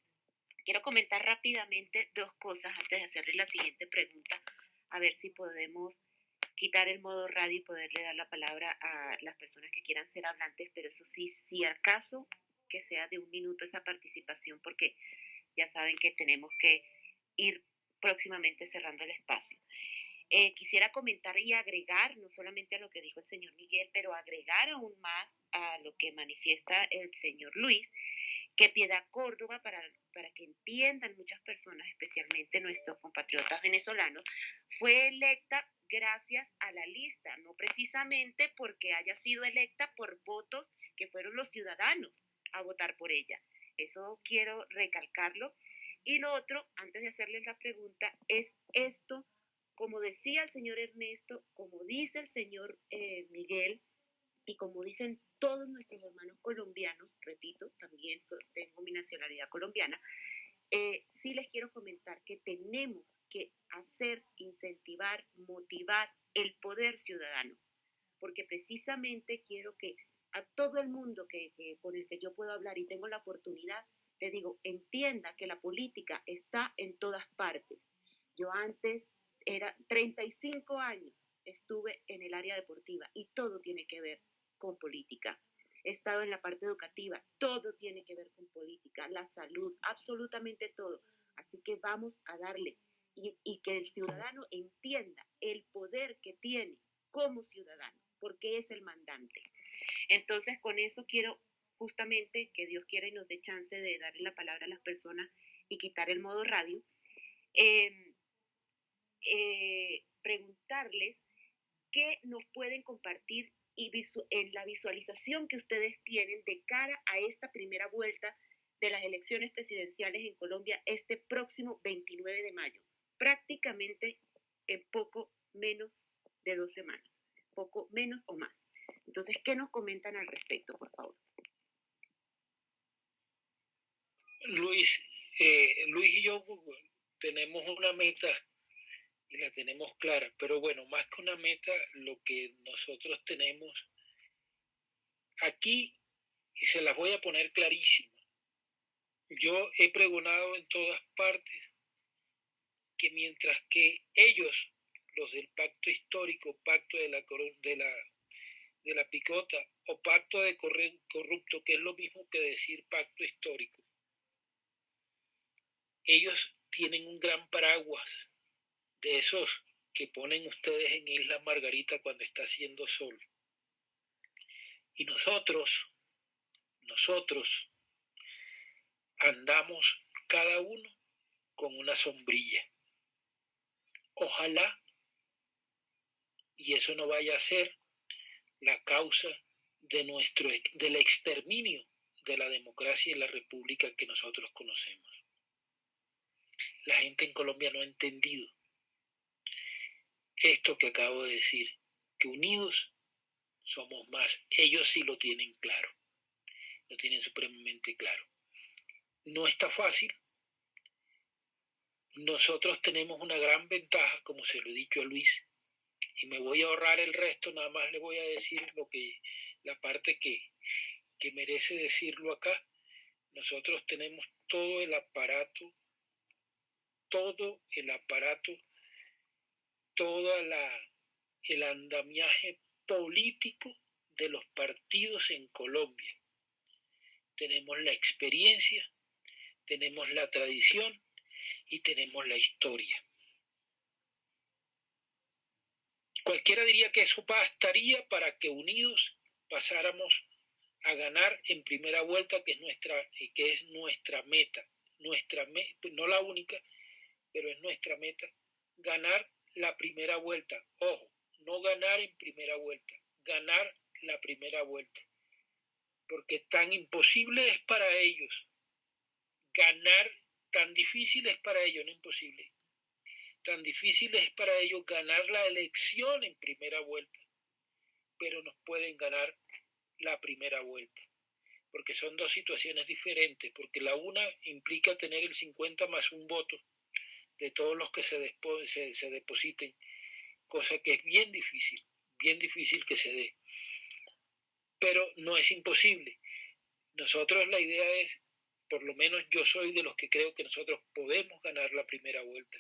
quiero comentar rápidamente dos cosas antes de hacerle la siguiente pregunta, a ver si podemos quitar el modo radio y poderle dar la palabra a las personas que quieran ser hablantes, pero eso sí, si acaso que sea de un minuto esa participación, porque ya saben que tenemos que ir próximamente cerrando el espacio. Eh, quisiera comentar y agregar, no solamente a lo que dijo el señor Miguel, pero agregar aún más a lo que manifiesta el señor Luis, que Piedad Córdoba, para, para que entiendan muchas personas, especialmente nuestros compatriotas venezolanos, fue electa gracias a la lista, no precisamente porque haya sido electa por votos que fueron los ciudadanos a votar por ella. Eso quiero recalcarlo. Y lo otro, antes de hacerles la pregunta, es esto, como decía el señor Ernesto, como dice el señor eh, Miguel, y como dicen todos nuestros hermanos colombianos, repito, también tengo mi nacionalidad colombiana, eh, sí les quiero comentar que tenemos que hacer, incentivar, motivar el poder ciudadano, porque precisamente quiero que a todo el mundo que, que, con el que yo puedo hablar y tengo la oportunidad, le digo, entienda que la política está en todas partes. Yo antes era 35 años, estuve en el área deportiva y todo tiene que ver con política. He estado en la parte educativa, todo tiene que ver con política, la salud, absolutamente todo. Así que vamos a darle y, y que el ciudadano entienda el poder que tiene como ciudadano, porque es el mandante. Entonces, con eso quiero justamente que Dios quiera y nos dé chance de darle la palabra a las personas y quitar el modo radio. Eh, eh, preguntarles qué nos pueden compartir y en la visualización que ustedes tienen de cara a esta primera vuelta de las elecciones presidenciales en Colombia este próximo 29 de mayo, prácticamente en poco menos de dos semanas, poco menos o más. Entonces, ¿qué nos comentan al respecto, por favor? Luis, eh, Luis y yo tenemos una meta y la tenemos clara. Pero bueno, más que una meta, lo que nosotros tenemos aquí, y se las voy a poner clarísima. Yo he pregonado en todas partes que mientras que ellos, los del pacto histórico, pacto de la, de la, de la picota o pacto de corrupto, que es lo mismo que decir pacto histórico, ellos tienen un gran paraguas de esos que ponen ustedes en Isla Margarita cuando está haciendo sol. Y nosotros, nosotros andamos cada uno con una sombrilla. Ojalá y eso no vaya a ser la causa de nuestro del exterminio de la democracia y la república que nosotros conocemos. La gente en Colombia no ha entendido esto que acabo de decir, que unidos somos más. Ellos sí lo tienen claro, lo tienen supremamente claro. No está fácil. Nosotros tenemos una gran ventaja, como se lo he dicho a Luis, y me voy a ahorrar el resto, nada más le voy a decir lo que, la parte que, que merece decirlo acá. Nosotros tenemos todo el aparato, todo el aparato todo el andamiaje político de los partidos en Colombia. Tenemos la experiencia, tenemos la tradición y tenemos la historia. Cualquiera diría que eso bastaría para que unidos pasáramos a ganar en primera vuelta, que es nuestra, que es nuestra meta, nuestra no la única, pero es nuestra meta, ganar la primera vuelta. Ojo, no ganar en primera vuelta, ganar la primera vuelta. Porque tan imposible es para ellos ganar, tan difícil es para ellos, no imposible, tan difícil es para ellos ganar la elección en primera vuelta, pero nos pueden ganar la primera vuelta, porque son dos situaciones diferentes, porque la una implica tener el 50 más un voto de todos los que se, se, se depositen, cosa que es bien difícil, bien difícil que se dé pero no es imposible. Nosotros la idea es, por lo menos yo soy de los que creo que nosotros podemos ganar la primera vuelta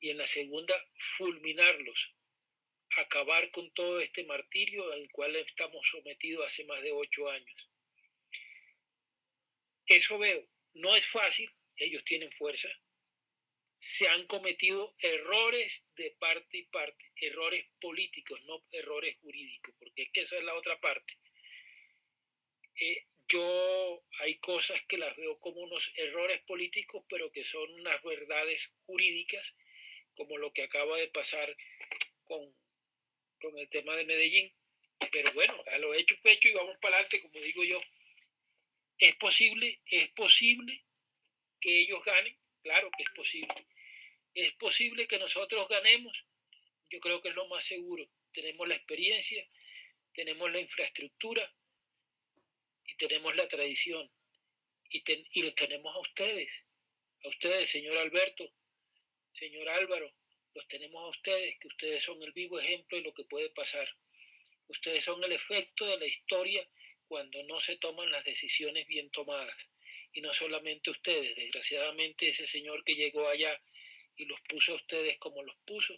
y en la segunda fulminarlos, acabar con todo este martirio al cual estamos sometidos hace más de ocho años. Eso veo, no es fácil, ellos tienen fuerza, se han cometido errores de parte y parte, errores políticos, no errores jurídicos, porque es que esa es la otra parte. Eh, yo hay cosas que las veo como unos errores políticos, pero que son unas verdades jurídicas, como lo que acaba de pasar con, con el tema de Medellín. Pero bueno, a lo hecho pecho y vamos para adelante, como digo yo. Es posible, es posible que ellos ganen, claro que es posible. Es posible que nosotros ganemos, yo creo que es lo más seguro. Tenemos la experiencia, tenemos la infraestructura, tenemos la tradición y, y los tenemos a ustedes, a ustedes, señor Alberto, señor Álvaro, los tenemos a ustedes, que ustedes son el vivo ejemplo de lo que puede pasar. Ustedes son el efecto de la historia cuando no se toman las decisiones bien tomadas. Y no solamente ustedes, desgraciadamente ese señor que llegó allá y los puso a ustedes como los puso,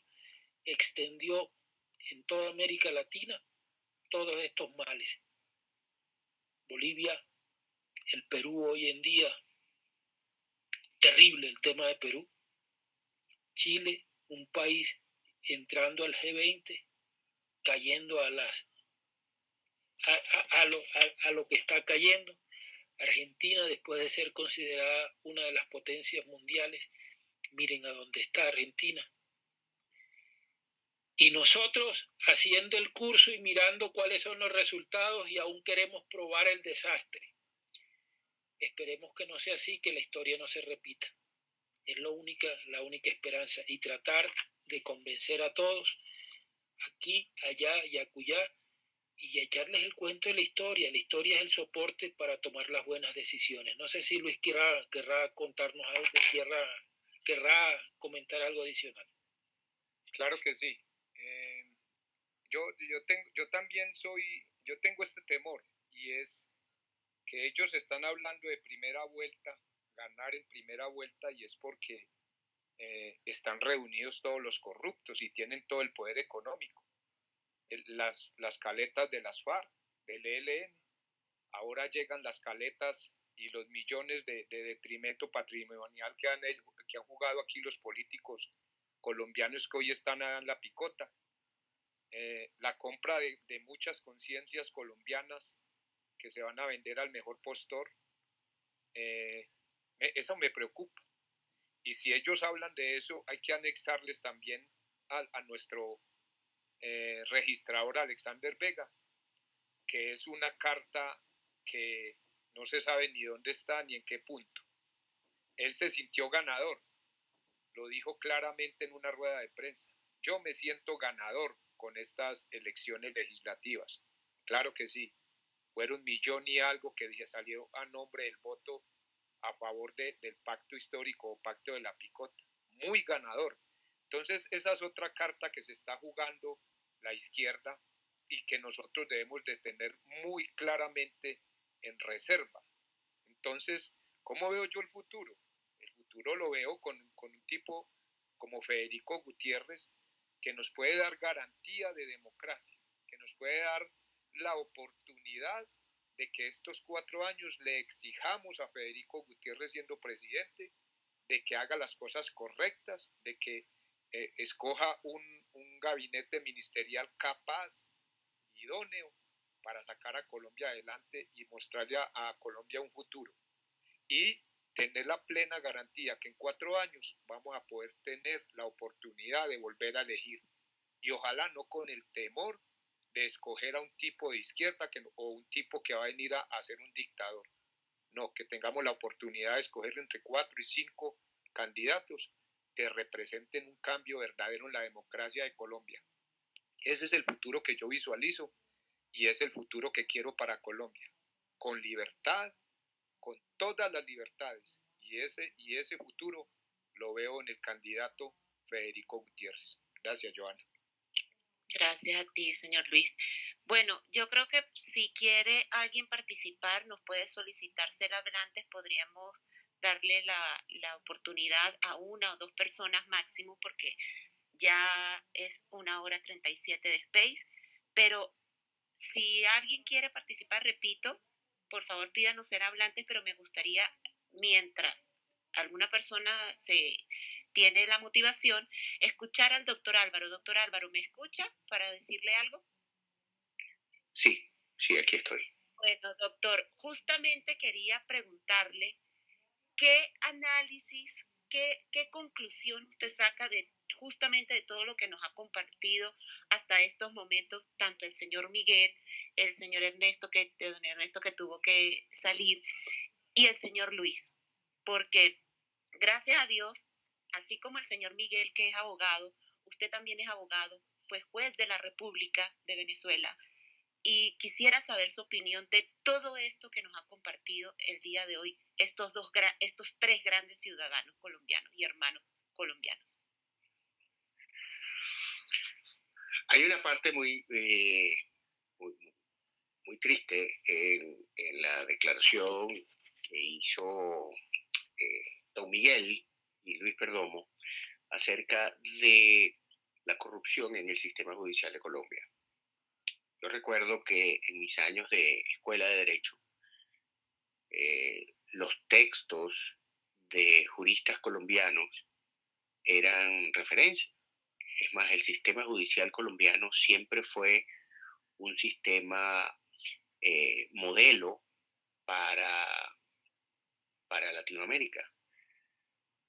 extendió en toda América Latina todos estos males. Bolivia, el Perú hoy en día, terrible el tema de Perú. Chile, un país entrando al G20, cayendo a las a, lo, a, lo, que está cayendo. Argentina, después de ser considerada una de las potencias mundiales, miren a dónde está Argentina. Y nosotros haciendo el curso y mirando cuáles son los resultados y aún queremos probar el desastre. Esperemos que no sea así, que la historia no se repita. Es lo única, la única esperanza. Y tratar de convencer a todos, aquí, allá y acullá, y echarles el cuento de la historia. La historia es el soporte para tomar las buenas decisiones. No sé si Luis querrá, querrá contarnos algo, querrá, querrá comentar algo adicional. Claro que sí yo, yo, tengo, yo también soy, yo tengo este temor y es que ellos están hablando de primera vuelta, ganar en primera vuelta y es porque eh, están reunidos todos los corruptos y tienen todo el poder económico. Las, las caletas de las FARC, del ELN, ahora llegan las caletas y los millones de, de detrimento patrimonial que han, que han jugado aquí los políticos colombianos que hoy están en la picota eh, la compra de, muchas conciencias colombianas que se van a vender al mejor postor, eh, eso me preocupa. Y si ellos hablan de eso, hay que anexarles también a, nuestro eh, registrador Alexander Vega, que es una carta que no se sabe ni dónde está ni en qué punto. Él se sintió ganador, lo dijo claramente en una rueda de prensa. Yo me siento ganador con estas elecciones legislativas. Claro que sí, fueron un millón y algo que salió a nombre del voto a favor del pacto histórico o pacto de la picota. Muy ganador. Entonces, esa es otra carta que se está jugando la izquierda y que nosotros debemos de tener muy claramente en reserva. Entonces, ¿cómo veo yo el futuro? El futuro lo veo con, con un tipo como Federico Gutiérrez, que nos puede dar garantía de democracia, que nos puede dar la oportunidad de que estos cuatro años le exijamos a Federico Gutiérrez siendo presidente, de que haga las cosas correctas, de que eh, escoja un, un gabinete ministerial capaz, idóneo, para sacar a Colombia adelante y mostrarle a Colombia un futuro. Y tener la plena garantía que en cuatro años vamos a poder tener la oportunidad de volver a elegir. y ojalá no con el temor de escoger a un tipo de izquierda que, o un tipo que va a venir a, a ser un dictador. No, que tengamos la oportunidad de escoger entre cuatro y cinco candidatos que representen un cambio verdadero en la democracia de Colombia. Ese es el futuro que yo visualizo y es el futuro que quiero para Colombia, con libertad, con todas las libertades. Y ese, y ese futuro lo veo en el candidato Federico Gutiérrez. Gracias, Joana. Gracias a ti, señor Luis. Bueno, yo creo que si quiere alguien participar, nos puede solicitar ser hablantes, podríamos darle la, la, oportunidad a una o dos personas máximo porque ya es una hora 37 de Space, pero si alguien quiere participar, repito, por favor pídanos ser hablantes, pero me gustaría, mientras alguna persona se tiene la motivación, escuchar al doctor Álvaro. Doctor Álvaro, ¿me escucha para decirle algo? Sí, sí, aquí estoy. Bueno, doctor, justamente quería preguntarle qué análisis, qué, qué conclusión usted saca de justamente de todo lo que nos ha compartido hasta estos momentos, tanto el señor Miguel, el señor Ernesto, que, don Ernesto que tuvo que salir, y el señor Luis, porque gracias a Dios así como el señor Miguel, que es abogado, usted también es abogado, fue juez de la República de Venezuela y quisiera saber su opinión de todo esto que nos ha compartido el día de hoy estos, dos, estos tres grandes ciudadanos colombianos y hermanos colombianos. Hay una parte muy, eh, muy, triste en, la declaración que hizo eh, don Miguel y Luis Perdomo acerca de la corrupción en el sistema judicial de Colombia. Yo recuerdo que en mis años de escuela de derecho, eh, los textos de juristas colombianos eran referencia. Es más, el sistema judicial colombiano siempre fue un sistema eh, modelo para, para Latinoamérica.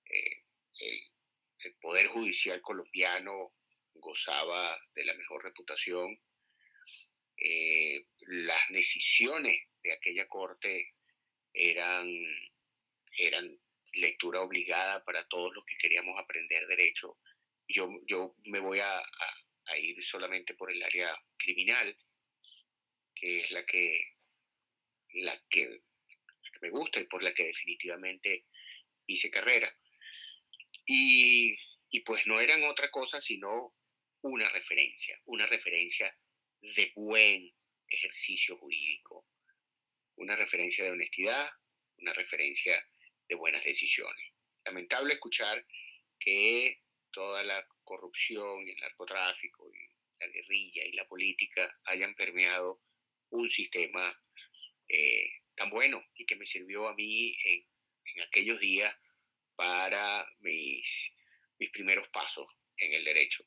Eh, el, Poder Judicial colombiano gozaba de la mejor reputación. Eh, las decisiones de aquella corte eran, eran lectura obligada para todos los que queríamos aprender derecho. Yo, yo me voy a, ir solamente por el área criminal, que es la que, la que, la que me gusta y por la que definitivamente hice carrera. Y, pues no eran otra cosa sino una referencia, una referencia de buen ejercicio jurídico, una referencia de honestidad, una referencia de buenas decisiones. Lamentable escuchar que toda la corrupción y el narcotráfico y la guerrilla y la política hayan permeado un sistema eh, tan bueno y que me sirvió a mí en, en aquellos días para mis, mis primeros pasos en el derecho.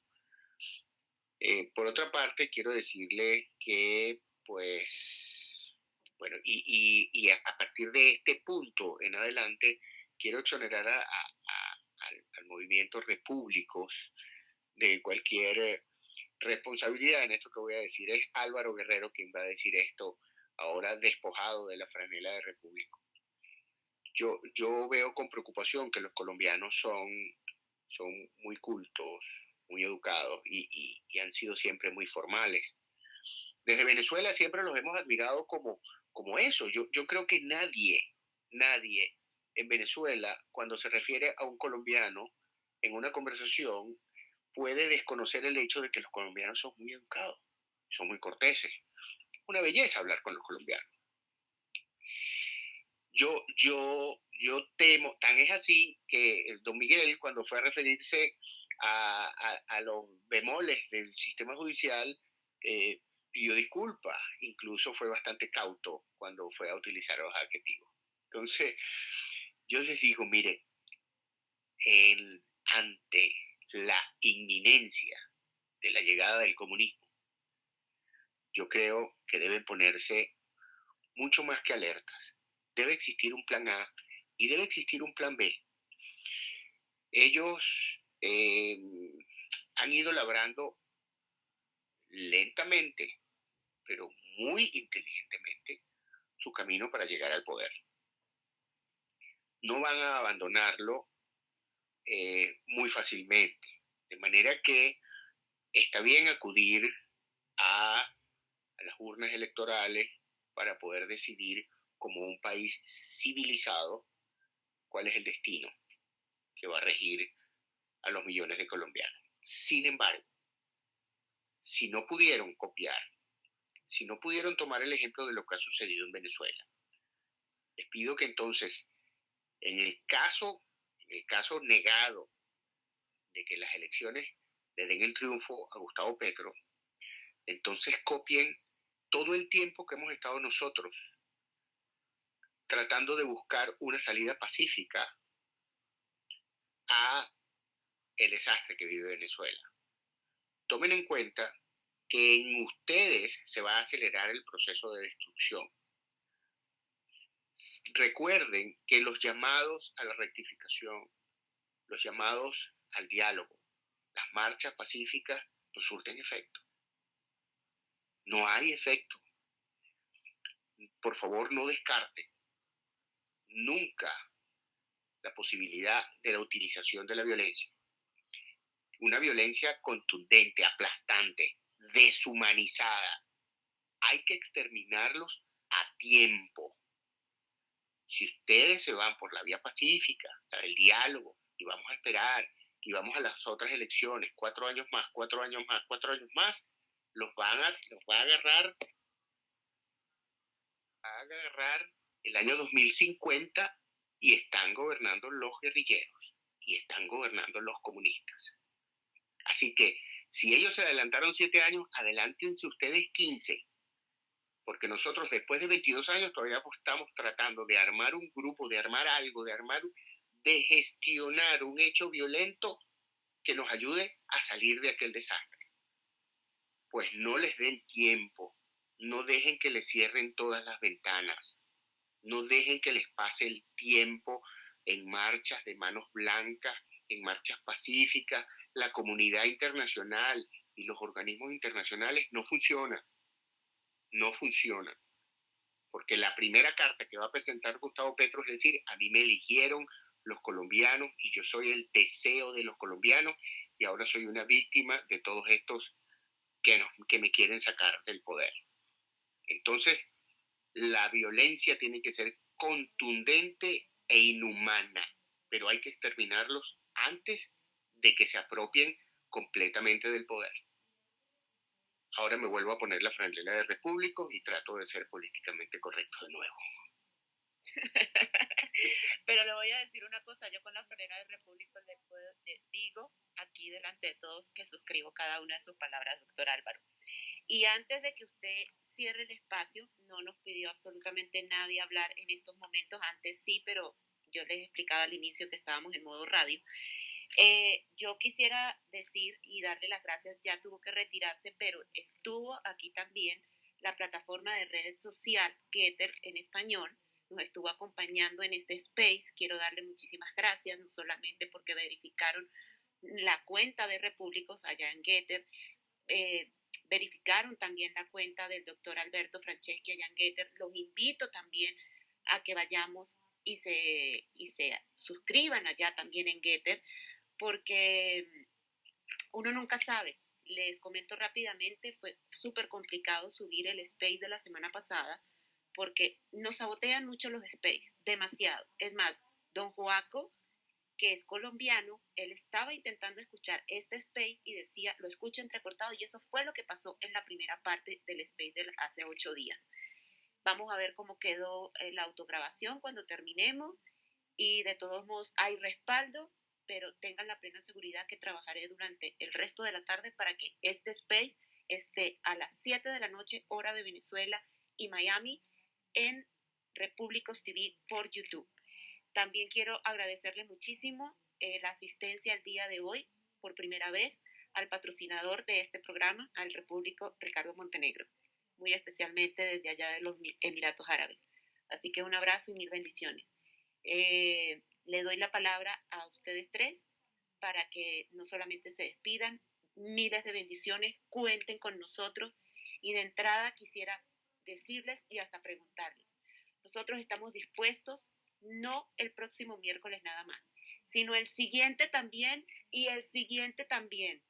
Eh, por otra parte, quiero decirle que, pues, bueno, y, y, a, partir de este punto en adelante, quiero exonerar a, al, al, movimiento Repúblicos de cualquier responsabilidad en esto que voy a decir. Es Álvaro Guerrero quien va a decir esto ahora despojado de la franela de Repúblico yo, yo veo con preocupación que los colombianos son, son muy cultos, muy educados y, han sido siempre muy formales. Desde Venezuela siempre los hemos admirado como, como eso. Yo, yo creo que nadie, nadie en Venezuela, cuando se refiere a un colombiano en una conversación, puede desconocer el hecho de que los colombianos son muy educados, son muy corteses. Una belleza hablar con los colombianos yo, yo, yo temo, tan es así que don Miguel, cuando fue a referirse a, los bemoles del sistema judicial, eh, pidió disculpas, incluso fue bastante cauto cuando fue a utilizar los adjetivos. Entonces, yo les digo, mire, ante la inminencia de la llegada del comunismo, yo creo que deben ponerse mucho más que alertas debe existir un plan A y debe existir un plan B. Ellos eh, han ido labrando lentamente, pero muy inteligentemente, su camino para llegar al poder. No van a abandonarlo eh, muy fácilmente. De manera que está bien acudir a, a las urnas electorales para poder decidir como un país civilizado cuál es el destino que va a regir a los millones de colombianos. Sin embargo, si no pudieron copiar, si no pudieron tomar el ejemplo de lo que ha sucedido en Venezuela, les pido que entonces, en el caso, en el caso negado de que las elecciones le den el triunfo a Gustavo Petro, entonces copien todo el tiempo que hemos estado nosotros tratando de buscar una salida pacífica a el desastre que vive Venezuela. Tomen en cuenta que en ustedes se va a acelerar el proceso de destrucción. Recuerden que los llamados a la rectificación, los llamados al diálogo, las marchas pacíficas no surten efecto. No hay efecto. Por favor, no descarten nunca la posibilidad de la utilización de la violencia. Una violencia contundente, aplastante, deshumanizada. Hay que exterminarlos a tiempo. Si ustedes se van por la vía pacífica, la del diálogo, y vamos a esperar, y vamos a las otras elecciones, cuatro años más, cuatro años más, cuatro años más, los van a, los va a agarrar, a agarrar el año 2050 y están gobernando los guerrilleros y están gobernando los comunistas. Así que si ellos se adelantaron siete años, adelántense ustedes 15, porque nosotros después de 22 años todavía estamos tratando de armar un grupo, de armar algo, de armar, de gestionar un hecho violento que nos ayude a salir de aquel desastre. Pues no les den tiempo, no dejen que les cierren todas las ventanas, no dejen que les pase el tiempo en marchas de manos blancas, en marchas pacíficas. La comunidad internacional y los organismos internacionales no funcionan. No funcionan. Porque la primera carta que va a presentar Gustavo Petro es decir, a mí me eligieron los colombianos y yo soy el deseo de los colombianos y ahora soy una víctima de todos estos que, que me quieren sacar del poder. Entonces, la violencia tiene que ser contundente e inhumana, pero hay que exterminarlos antes de que se apropien completamente del poder. Ahora me vuelvo a poner la franela de Repúblico y trato de ser políticamente correcto de nuevo. Pero le voy a decir una cosa, yo con la franela de Repúblico le, le digo aquí delante de todos que suscribo cada una de sus palabras, doctor Álvaro. Y antes de que usted cierre el espacio, no nos pidió absolutamente nadie hablar en estos momentos, antes sí, pero yo les explicaba al inicio que estábamos en modo radio. Eh, yo quisiera decir y darle las gracias, ya tuvo que retirarse, pero estuvo aquí también la plataforma de red social Getter en español, nos estuvo acompañando en este space. Quiero darle muchísimas gracias, no solamente porque verificaron la cuenta de Repúblicos allá en Getter, eh, verificaron también la cuenta del doctor Alberto Franceschi allá en Getter. Los invito también a que vayamos y se, y se suscriban allá también en Getter, porque uno nunca sabe. Les comento rápidamente, fue súper complicado subir el space de la semana pasada porque nos sabotean mucho los space, demasiado. Es más, don Joaco, que es colombiano, él estaba intentando escuchar este space y decía, lo escucho entrecortado y eso fue lo que pasó en la primera parte del space de hace ocho días. Vamos a ver cómo quedó eh, la autograbación cuando terminemos y de todos modos hay respaldo, pero tengan la plena seguridad que trabajaré durante el resto de la tarde para que este space esté a las 7 de la noche hora de Venezuela y Miami en Repúblicos TV por YouTube. También quiero agradecerle muchísimo eh, la asistencia el día de hoy, por primera vez, al patrocinador de este programa, al Repúblico Ricardo Montenegro, muy especialmente desde allá de los Emiratos Árabes. Así que un abrazo y mil bendiciones. Eh, le doy la palabra a ustedes tres para que no solamente se despidan miles de bendiciones, cuenten con nosotros y de entrada quisiera decirles y hasta preguntarles, nosotros estamos dispuestos, no el próximo miércoles nada más, sino el siguiente también y el siguiente también,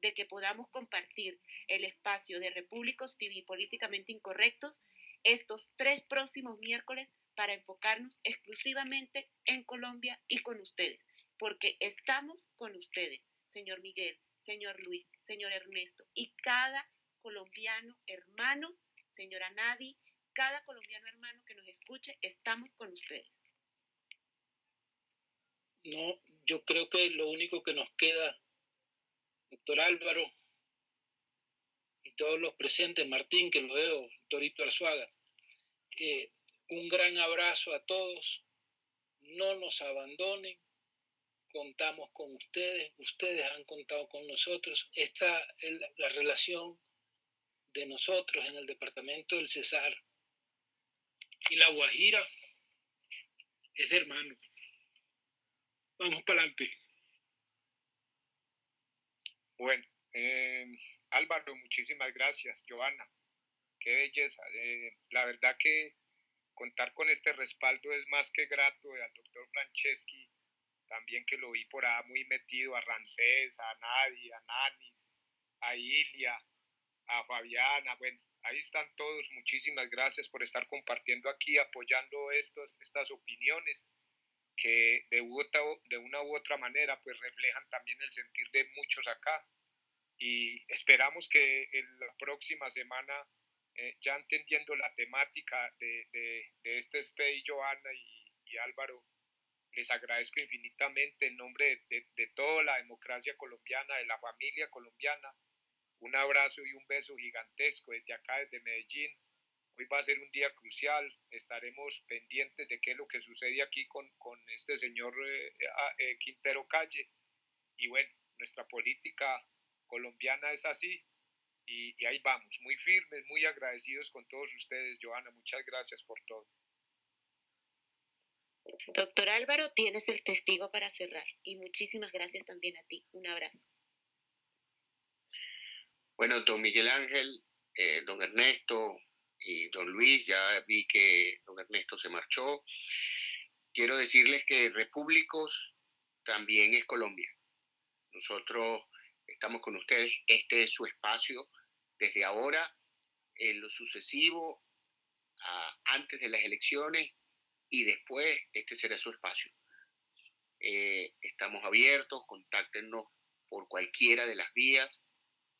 de que podamos compartir el espacio de Repúblicos TV políticamente incorrectos estos tres próximos miércoles para enfocarnos exclusivamente en Colombia y con ustedes, porque estamos con ustedes, señor Miguel, señor Luis, señor Ernesto, y cada colombiano hermano, señora Nadi, cada colombiano hermano que nos escuche, estamos con ustedes. No, yo creo que lo único que nos queda, doctor Álvaro, y todos los presentes, Martín, que lo veo, Torito Arzuaga, que un gran abrazo a todos, no nos abandonen, contamos con ustedes, ustedes han contado con nosotros, esta es la relación de nosotros en el departamento del Cesar y la Guajira es de hermano. Vamos para adelante. Bueno, eh, Álvaro, muchísimas gracias. Giovanna, qué belleza. Eh, la verdad que contar con este respaldo es más que grato al doctor Franceschi, también que lo vi por ahí muy metido, a Rancés, a Nadia, a Nanis, a Ilia, a Fabiana, bueno, ahí están todos, muchísimas gracias por estar compartiendo aquí, apoyando estos, estas opiniones que de, de una u otra manera pues reflejan también el sentir de muchos acá. Y esperamos que en la próxima semana eh, ya entendiendo la temática de, de, este Stay, Joana y, Álvaro, les agradezco infinitamente en nombre de, de, toda la democracia colombiana, de la familia colombiana. Un abrazo y un beso gigantesco desde acá, desde Medellín. Hoy va a ser un día crucial. Estaremos pendientes de qué es lo que sucede aquí con, con este señor eh, eh, Quintero Calle. Y bueno, nuestra política colombiana es así y, ahí vamos, muy firmes, muy agradecidos con todos ustedes, Joana, muchas gracias por todo. Doctor Álvaro, tienes el testigo para cerrar y muchísimas gracias también a ti. Un abrazo. Bueno, don Miguel Ángel, eh, don Ernesto y don Luis, ya vi que don Ernesto se marchó. Quiero decirles que Repúblicos también es Colombia. Nosotros estamos con ustedes. Este es su espacio desde ahora, en lo sucesivo, antes de las elecciones y después, este será su espacio. Eh, estamos abiertos, contáctenos por cualquiera de las vías.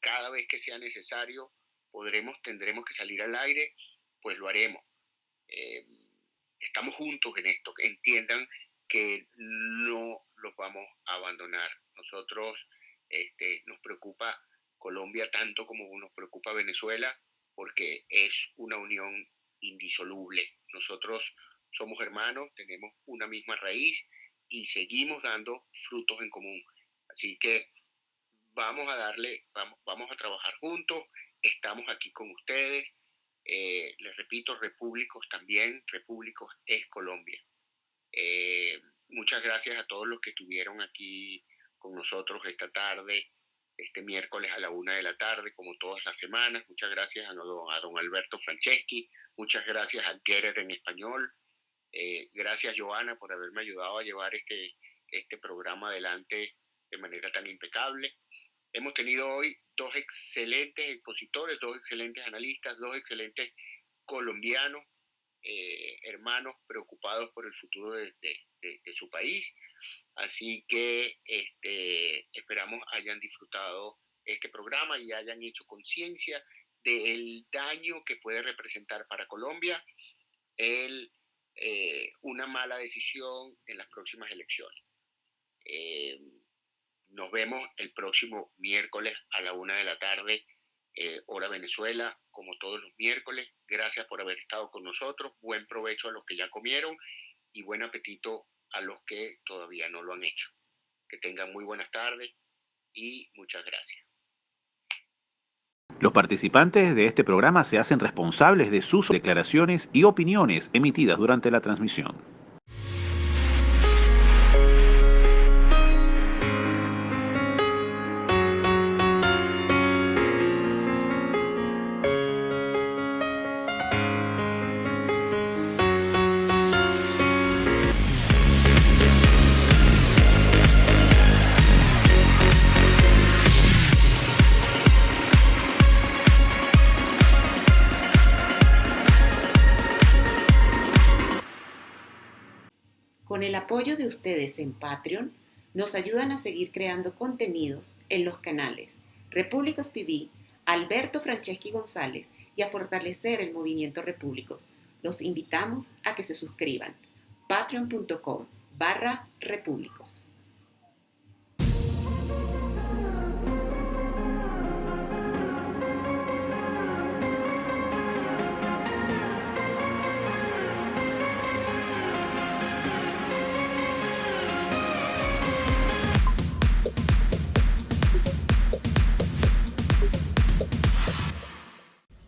Cada vez que sea necesario, podremos, tendremos que salir al aire, pues lo haremos. Eh, estamos juntos en esto, que entiendan que no los vamos a abandonar. Nosotros este, nos preocupa Colombia tanto como nos preocupa Venezuela porque es una unión indisoluble. Nosotros somos hermanos, tenemos una misma raíz y seguimos dando frutos en común. Así que vamos a darle, vamos, vamos a trabajar juntos, estamos aquí con ustedes. Eh, les repito, Repúblicos también, Repúblicos es Colombia. Eh, muchas gracias a todos los que estuvieron aquí con nosotros esta tarde, este miércoles a la una de la tarde, como todas las semanas. Muchas gracias a don, a don Alberto Franceschi, muchas gracias a Gerer en español. Eh, gracias, Joana, por haberme ayudado a llevar este, este programa adelante de manera tan impecable. Hemos tenido hoy dos excelentes expositores, dos excelentes analistas, dos excelentes colombianos, eh, hermanos preocupados por el futuro de, de su país. Así que este, esperamos hayan disfrutado este programa y hayan hecho conciencia del daño que puede representar para Colombia el, eh, una mala decisión en las próximas elecciones. Eh, nos vemos el próximo miércoles a la una de la tarde, eh, hora Venezuela, como todos los miércoles. Gracias por haber estado con nosotros. Buen provecho a los que ya comieron y buen apetito a los que todavía no lo han hecho. Que tengan muy buenas tardes y muchas gracias. Los participantes de este programa se hacen responsables de sus declaraciones y opiniones emitidas durante la transmisión. Ustedes en Patreon, nos ayudan a seguir creando contenidos en los canales Repúblicos TV, Alberto Franceschi González y a fortalecer el movimiento Repúblicos. Los invitamos a que se suscriban. patreon.com barra repúblicos.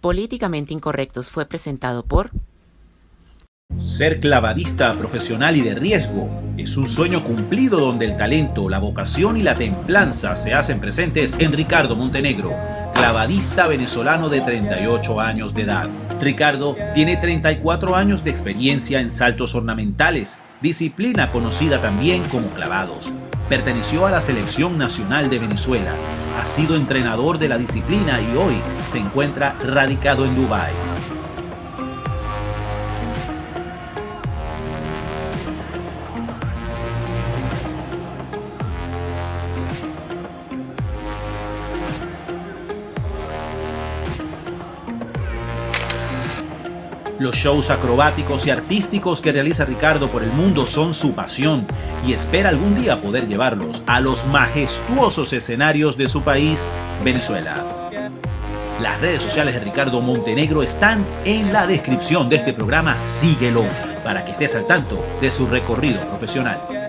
Políticamente Incorrectos fue presentado por... Ser clavadista profesional y de riesgo es un sueño cumplido donde el talento, la vocación y la templanza se hacen presentes en Ricardo Montenegro, clavadista venezolano de 38 años de edad. Ricardo tiene 34 años de experiencia en saltos ornamentales, disciplina conocida también como clavados. Perteneció a la Selección Nacional de Venezuela, ha sido entrenador de la disciplina y hoy se encuentra radicado en Dubái. Los shows acrobáticos y artísticos que realiza Ricardo por el mundo son su pasión y espera algún día poder llevarlos a los majestuosos escenarios de su país, Venezuela. Las redes sociales de Ricardo Montenegro están en la descripción de este programa, síguelo para que estés al tanto de su recorrido profesional.